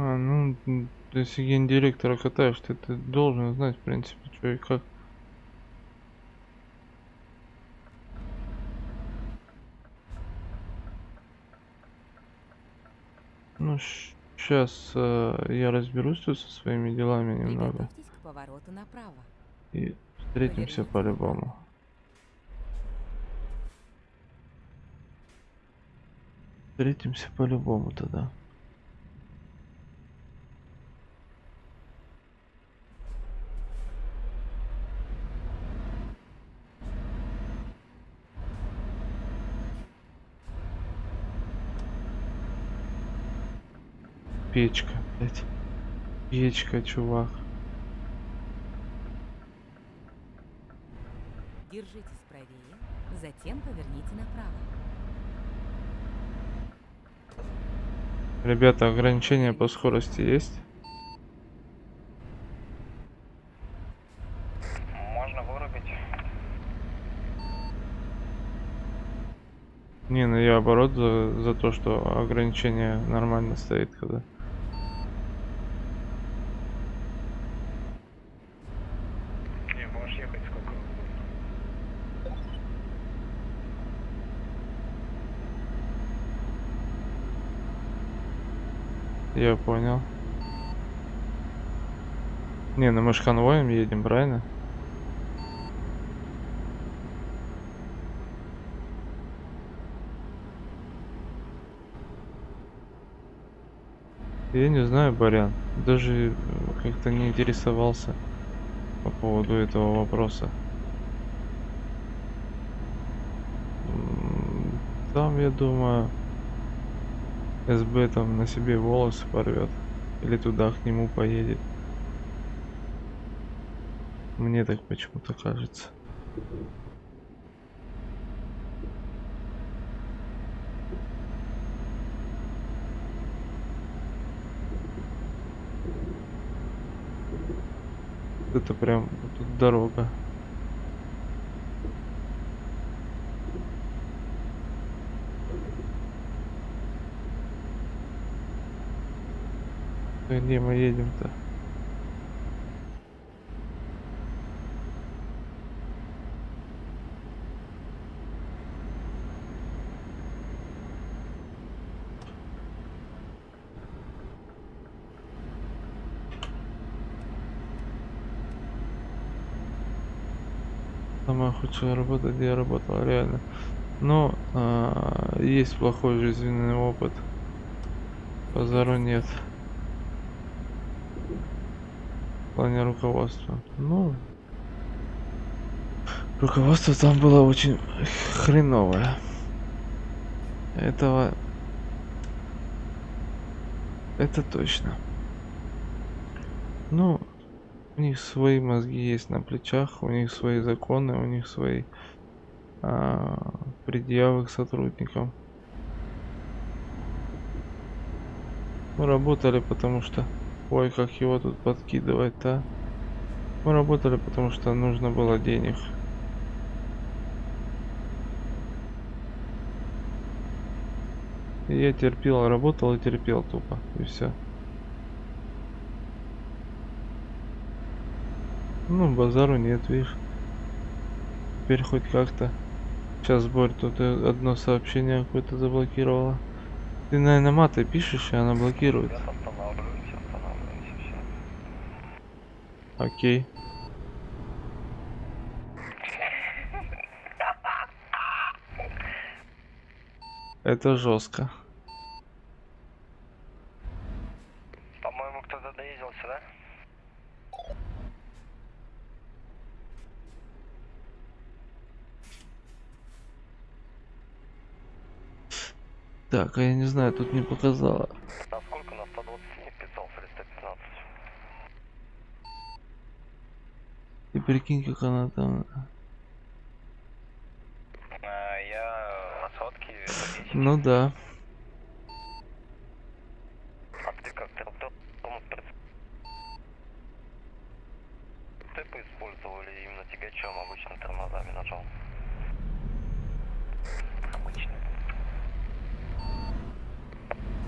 А, ну, м, если гендиректора катаешь, ты, ты должен знать, в принципе, что и как. Ну, сейчас я разберусь тут со своими делами немного. И встретимся по-любому. Встретимся по-любому тогда. печка, блядь. Печка, чувак. Держитесь правее, затем поверните направо. Ребята, ограничения по скорости есть? Можно вырубить. Не, ну я оборот за, за то, что ограничение нормально стоит, когда... Я понял. Не, ну мы ж конвоем едем, правильно? Я не знаю, Барян. Даже э, как-то не интересовался по поводу этого вопроса. Там, я думаю, СБ там на себе волосы порвет. Или туда к нему поедет. Мне так почему-то кажется. Это прям тут дорога. Да Где мы едем-то? Самая худшая работа, где я работал, реально. Но а, есть плохой жизненный опыт. Базару нет. В плане руководства. Ну, руководство там было очень хреновое. Этого... Это точно. Ну, у них свои мозги есть на плечах, у них свои законы, у них свои а, предъявы к сотрудникам. Мы работали, потому что... Ой, как его тут подкидывать-то. Мы работали, потому что нужно было денег. Я терпел, работал и терпел тупо. И все. Ну, базару нет, видишь. Теперь хоть как-то. Сейчас Борь тут э, одно сообщение какое-то заблокировала. Ты, наверное, маты пишешь, и она блокирует. Сейчас Окей. Это жестко. По-моему, кто-то доездился, да? Так, а я не знаю, тут не показала. А сколько на 120 не вписался или 115? И прикинь, как она там. А, я на сотке, это 10. Ну да. А ты как, ты кто? Ты поиспользовал или именно тягачом обычно тормозами нажал? Обычно.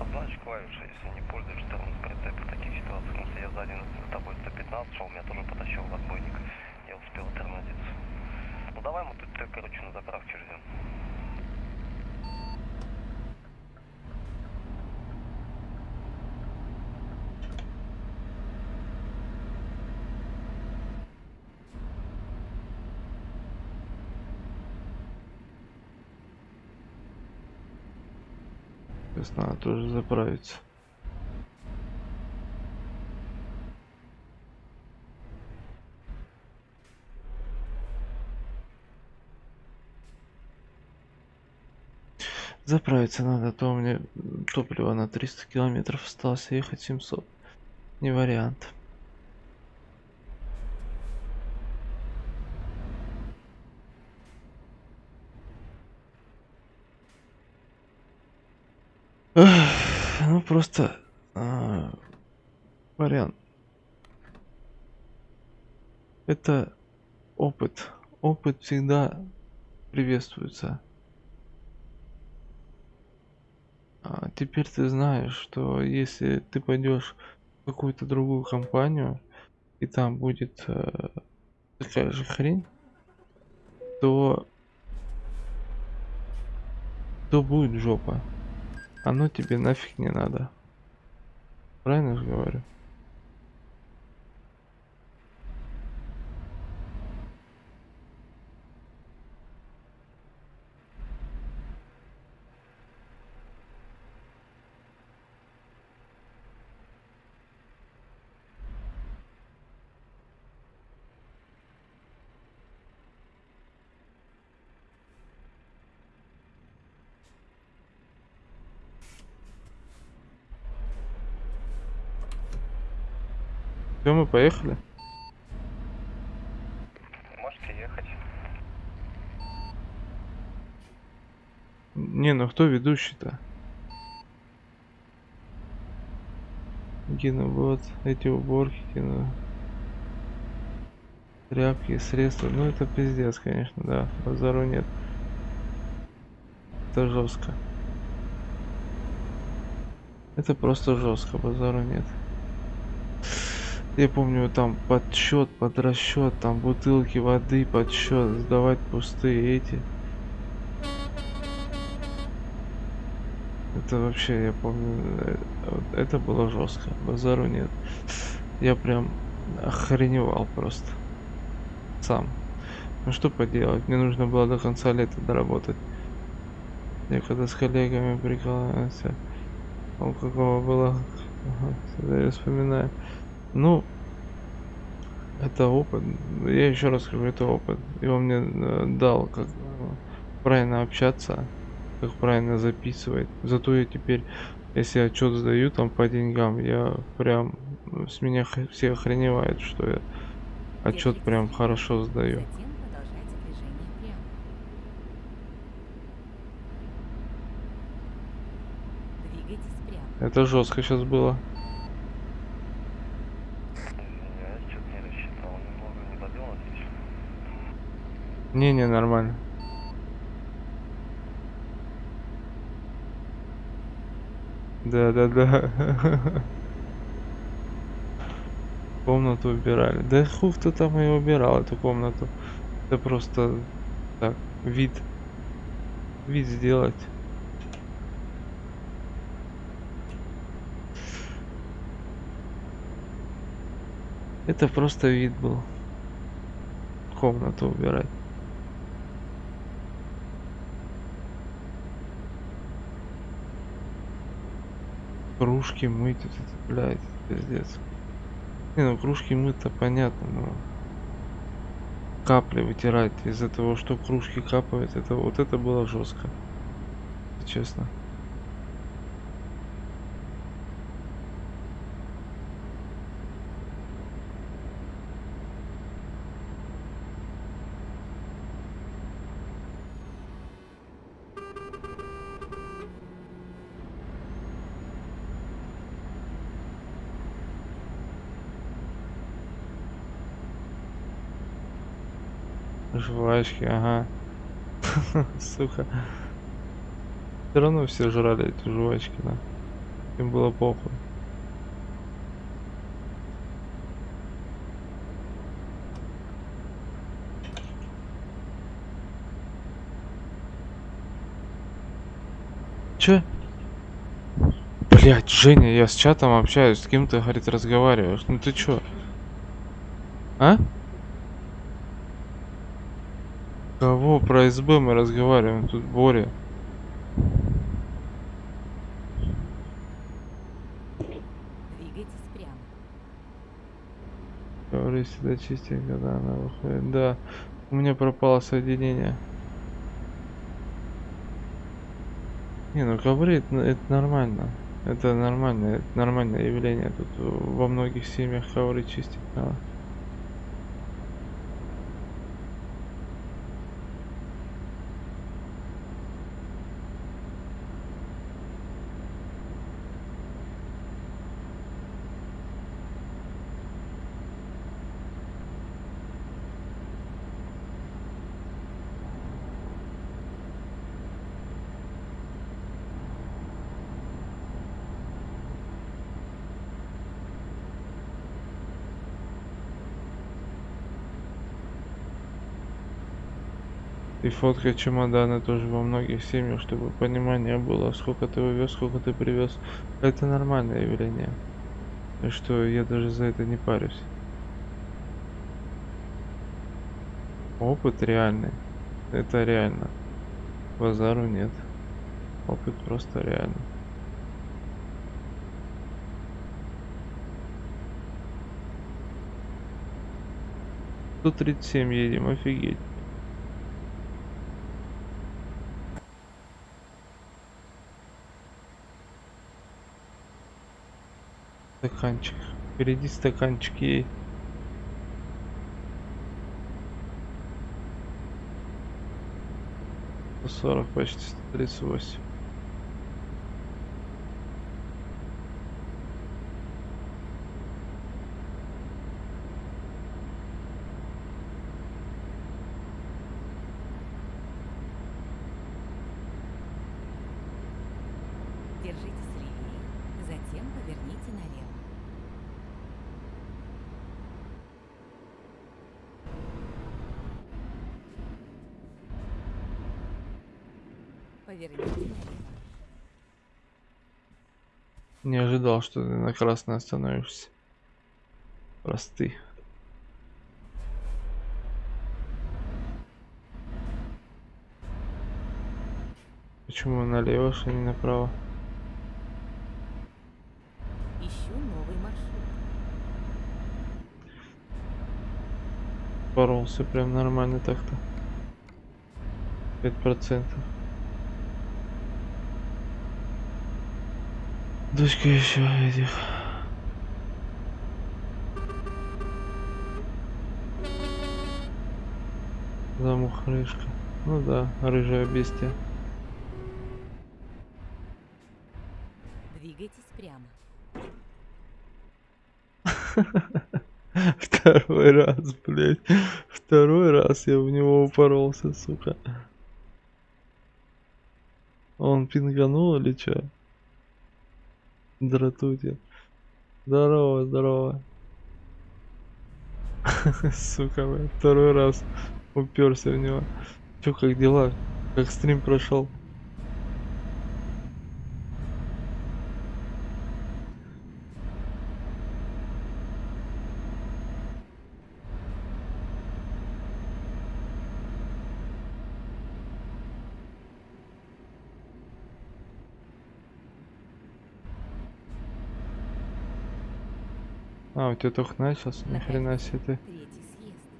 А знаешь клавиши, если не пользуешься тормоз прицеп в таких ситуациях, если я сзади за тобой 115 шел, меня тоже потащил в отбойник, я успел тормозиться. Ну давай мы тут, э, короче, на заправке ждем. Сейчас надо тоже заправиться. Заправиться надо, а то у меня топливо на 300 километров осталось, а ехать 700. Не вариант. Эх, Ну просто а, вариант. Это опыт. Опыт всегда приветствуется. А теперь ты знаешь, что если ты пойдешь в какую-то другую компанию, и там будет э, такая же хрень, то то будет жопа. Оно тебе нафиг не надо. Правильно же говорю? Поехали. Можете ехать. Не, ну кто ведущий-то? Гена, вот эти уборки, Гена. Тряпки, средства. Ну это пиздец, конечно, да. Базару нет. Это жестко. Это просто жестко, базару нет. Я помню, там подсчет, под расчет, там бутылки воды, подсчет, сдавать пустые эти. Это вообще, я помню, э, это было жестко. Базару нет. Я прям охреневал просто. Сам. Ну что поделать, мне нужно было до конца лета доработать. Я когда с коллегами прикалывался, у какого было, я вспоминаю. Ну, это опыт. Я еще раз скажу, это опыт. И он мне э, дал, как э, правильно общаться, как правильно записывать. Зато я теперь, если отчет сдаю там по деньгам, я прям э, с меня все охреневают, что я отчет прям хорошо сдаю. Это жестко сейчас было. Извиняюсь, что-то не рассчитал немного, не добил надеюсь. Не-не, нормально. Да-да-да. *laughs* Комнату убирали. Да хуй кто там и убирал эту комнату. Это просто так, вид. Вид сделать. Это просто вид был. Комнату убирать. Кружки мыть, вот это, блядь, пиздец. Не, ну кружки мыть-то понятно, но капли вытирать из-за того, что кружки капают, это вот это было жестко. Честно. Жвачки, ага. *laughs* Сука. Все равно все жрали эти жвачки, да. Им было похуй. Че? Блять, Женя, я с чатом общаюсь, с кем ты, говорит, разговариваешь. Ну ты чё? А? Кого? Про СБ мы разговариваем, тут Боря. Двигайтесь прямо. Говори всегда чистенько, да, она выходит. Да, у меня пропало соединение. Не, ну ковры это, это нормально. Это нормально, это нормальное явление. Тут во многих семьях ковры чистить надо. Фотка чемодана тоже во многих семьях, чтобы понимание было, сколько ты увез, сколько ты привез. Это нормальное явление. И что я даже за это не парюсь. Опыт реальный. Это реально. Базару нет. Опыт просто реальный. Сто тридцать семь едем, офигеть. стаканчик. Впереди стаканчики ей. сорок почти 138. Что ты на красной остановишься. Просты. Почему налево, что не направо? Ищу новый маршрут. Боролся прям нормально так-то. Пять процентов. Дочка еще этих. Замухрышка. Ну да, рыжая бестия. Двигайтесь прямо. *laughs* Второй раз, блядь. Второй раз я в него упоролся, сука. Он пинганул или чё? Дратутин. Здорово, здорово. *laughs* Сука, второй раз уперся в него. Чё, как дела? Как стрим прошел? А, у тебя только начался? Ни хрена себе ты.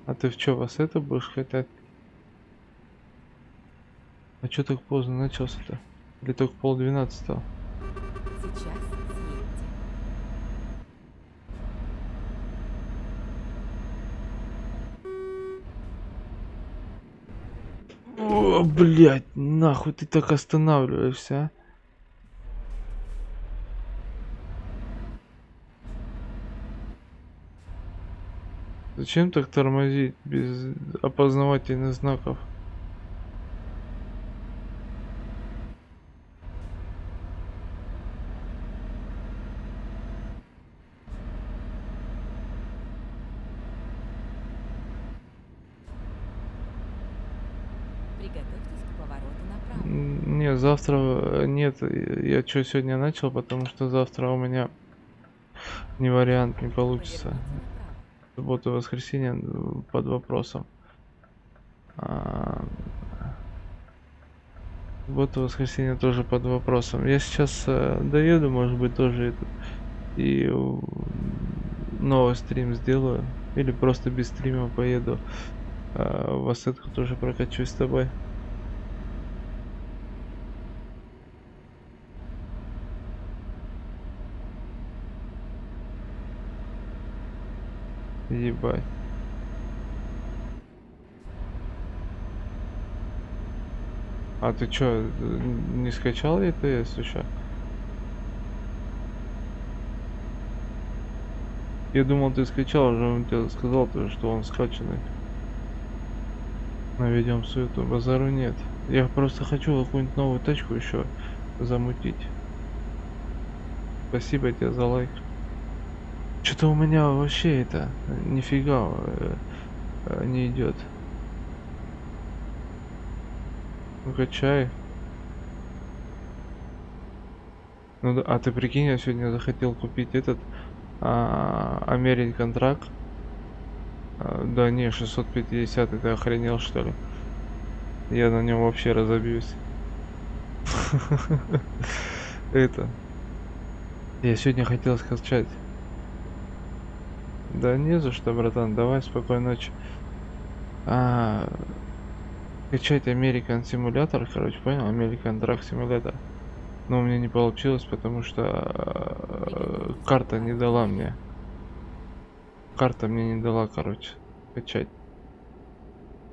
А ты в чё, вас это будешь катать? А чё так поздно начался-то? Или только пол двенадцатого? О, блядь, нахуй ты так останавливаешься, а? Зачем так тормозить без опознавательных знаков? Приготовьтесь к повороту направо. М, Не, завтра э, нет. э, Я что сегодня начал, потому что завтра у меня не вариант, не получится. Суббота и воскресенье э, под вопросом. А, Суббота и воскресенье тоже под вопросом. Я сейчас э, доеду, может быть, тоже этот, и новый стрим сделаю. Или просто без стрима поеду. э, в Ассетку тоже прокачусь с тобой. Ебать. А ты чё, э, не скачал ETS еще? Я думал, ты скачал, уже он тебе сказал, то, что он скачанный. Наведем суету, базару нет. Я просто хочу какую-нибудь новую тачку еще замутить. Спасибо тебе за лайк. Что-то у меня вообще это нифига э, э, не идет. Ну качай. Ну да, а ты прикинь, я сегодня захотел купить этот а, American Truck. А, да не, 650, ты охренел что ли? Я на нем вообще разобьюсь. *laughs* Это. Я сегодня хотел скачать. Да не за что, братан. Давай, спокойной ночи. А, качать American Simulator, короче, понял? American Truck Simulator. Но у меня не получилось, потому что э, карта не дала мне. Карта мне не дала, короче, качать.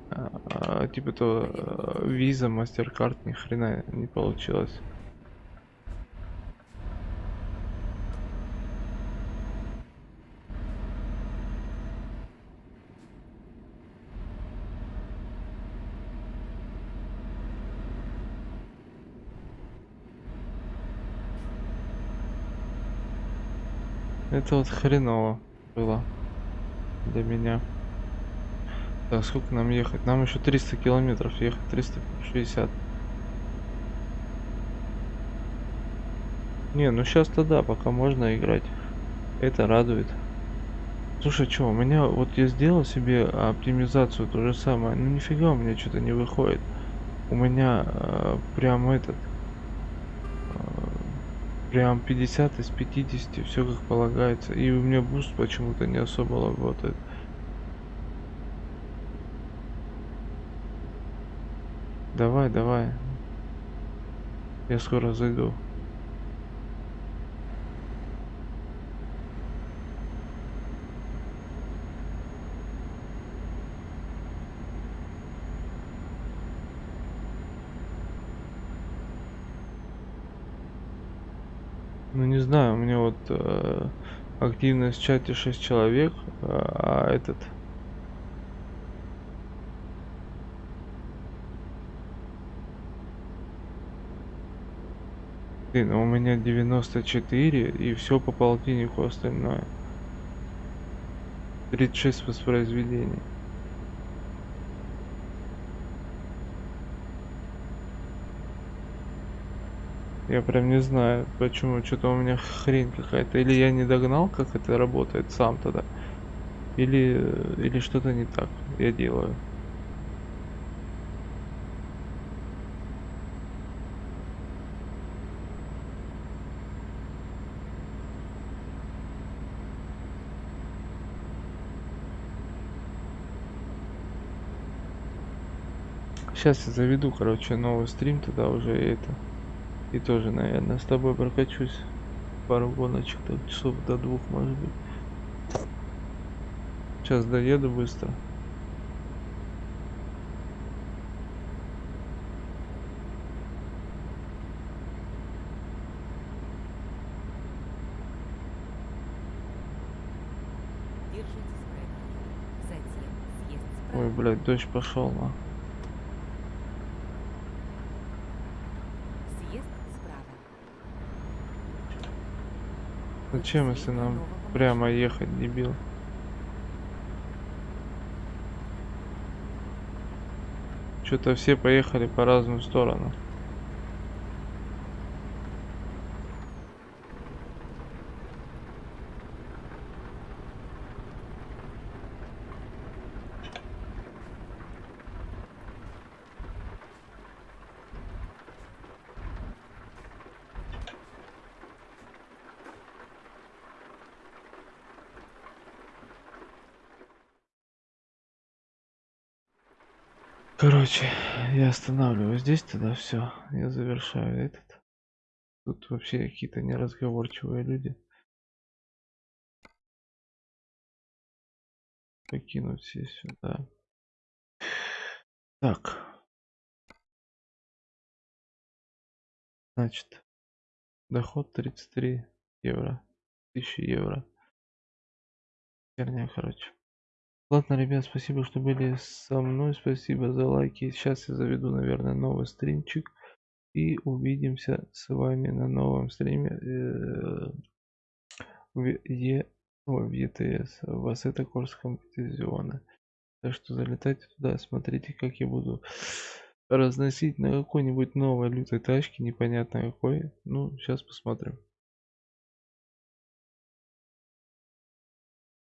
А, а, типа то виза, мастер-карт, ни хрена не получилось. Это вот хреново было для меня. Так, сколько нам ехать? Нам еще 300 километров ехать, 360. Не, ну сейчас тогда, пока можно играть. Это радует. Слушай, что, у меня вот я сделал себе оптимизацию, то же самое. Ну нифига у меня что-то не выходит. У меня э, прям этот прям 50 из 50 все как полагается. И у меня буст почему-то не особо работает. Давай давай. Я скоро зайду знаю, у меня вот э, активность в чате 6 человек, а этот... Блин, у меня 94 и все по полтиннику остальное. 36 воспроизведений. Я прям не знаю, почему. Что-то у меня хрень какая-то. Или я не догнал, как это работает сам тогда. Или, или что-то не так я делаю. Сейчас я заведу, короче, новый стрим, тогда уже это и тоже, наверное, с тобой прокачусь пару гоночек, так часов до двух, может быть. Сейчас доеду быстро. Ой, блядь, дождь пошел, на. Зачем, если нам прямо ехать, дебил? Что-то все поехали по разным сторонам. Короче, я останавливаюсь здесь тогда все. Я завершаю этот. Тут вообще какие-то неразговорчивые люди. Покинуть все сюда. Так. Значит, доход 33 евро. 1000 евро. Херня, короче. Ладно, ребят, спасибо, что были со мной. Спасибо за лайки. Сейчас я заведу, наверное, новый стримчик. И увидимся с вами на новом стриме э, в, е, в ЕТС, в Ассета Корс компетизиона. Так что залетайте туда, смотрите, как я буду разносить на какой-нибудь новой лютой тачке, непонятно какой. Ну, сейчас посмотрим.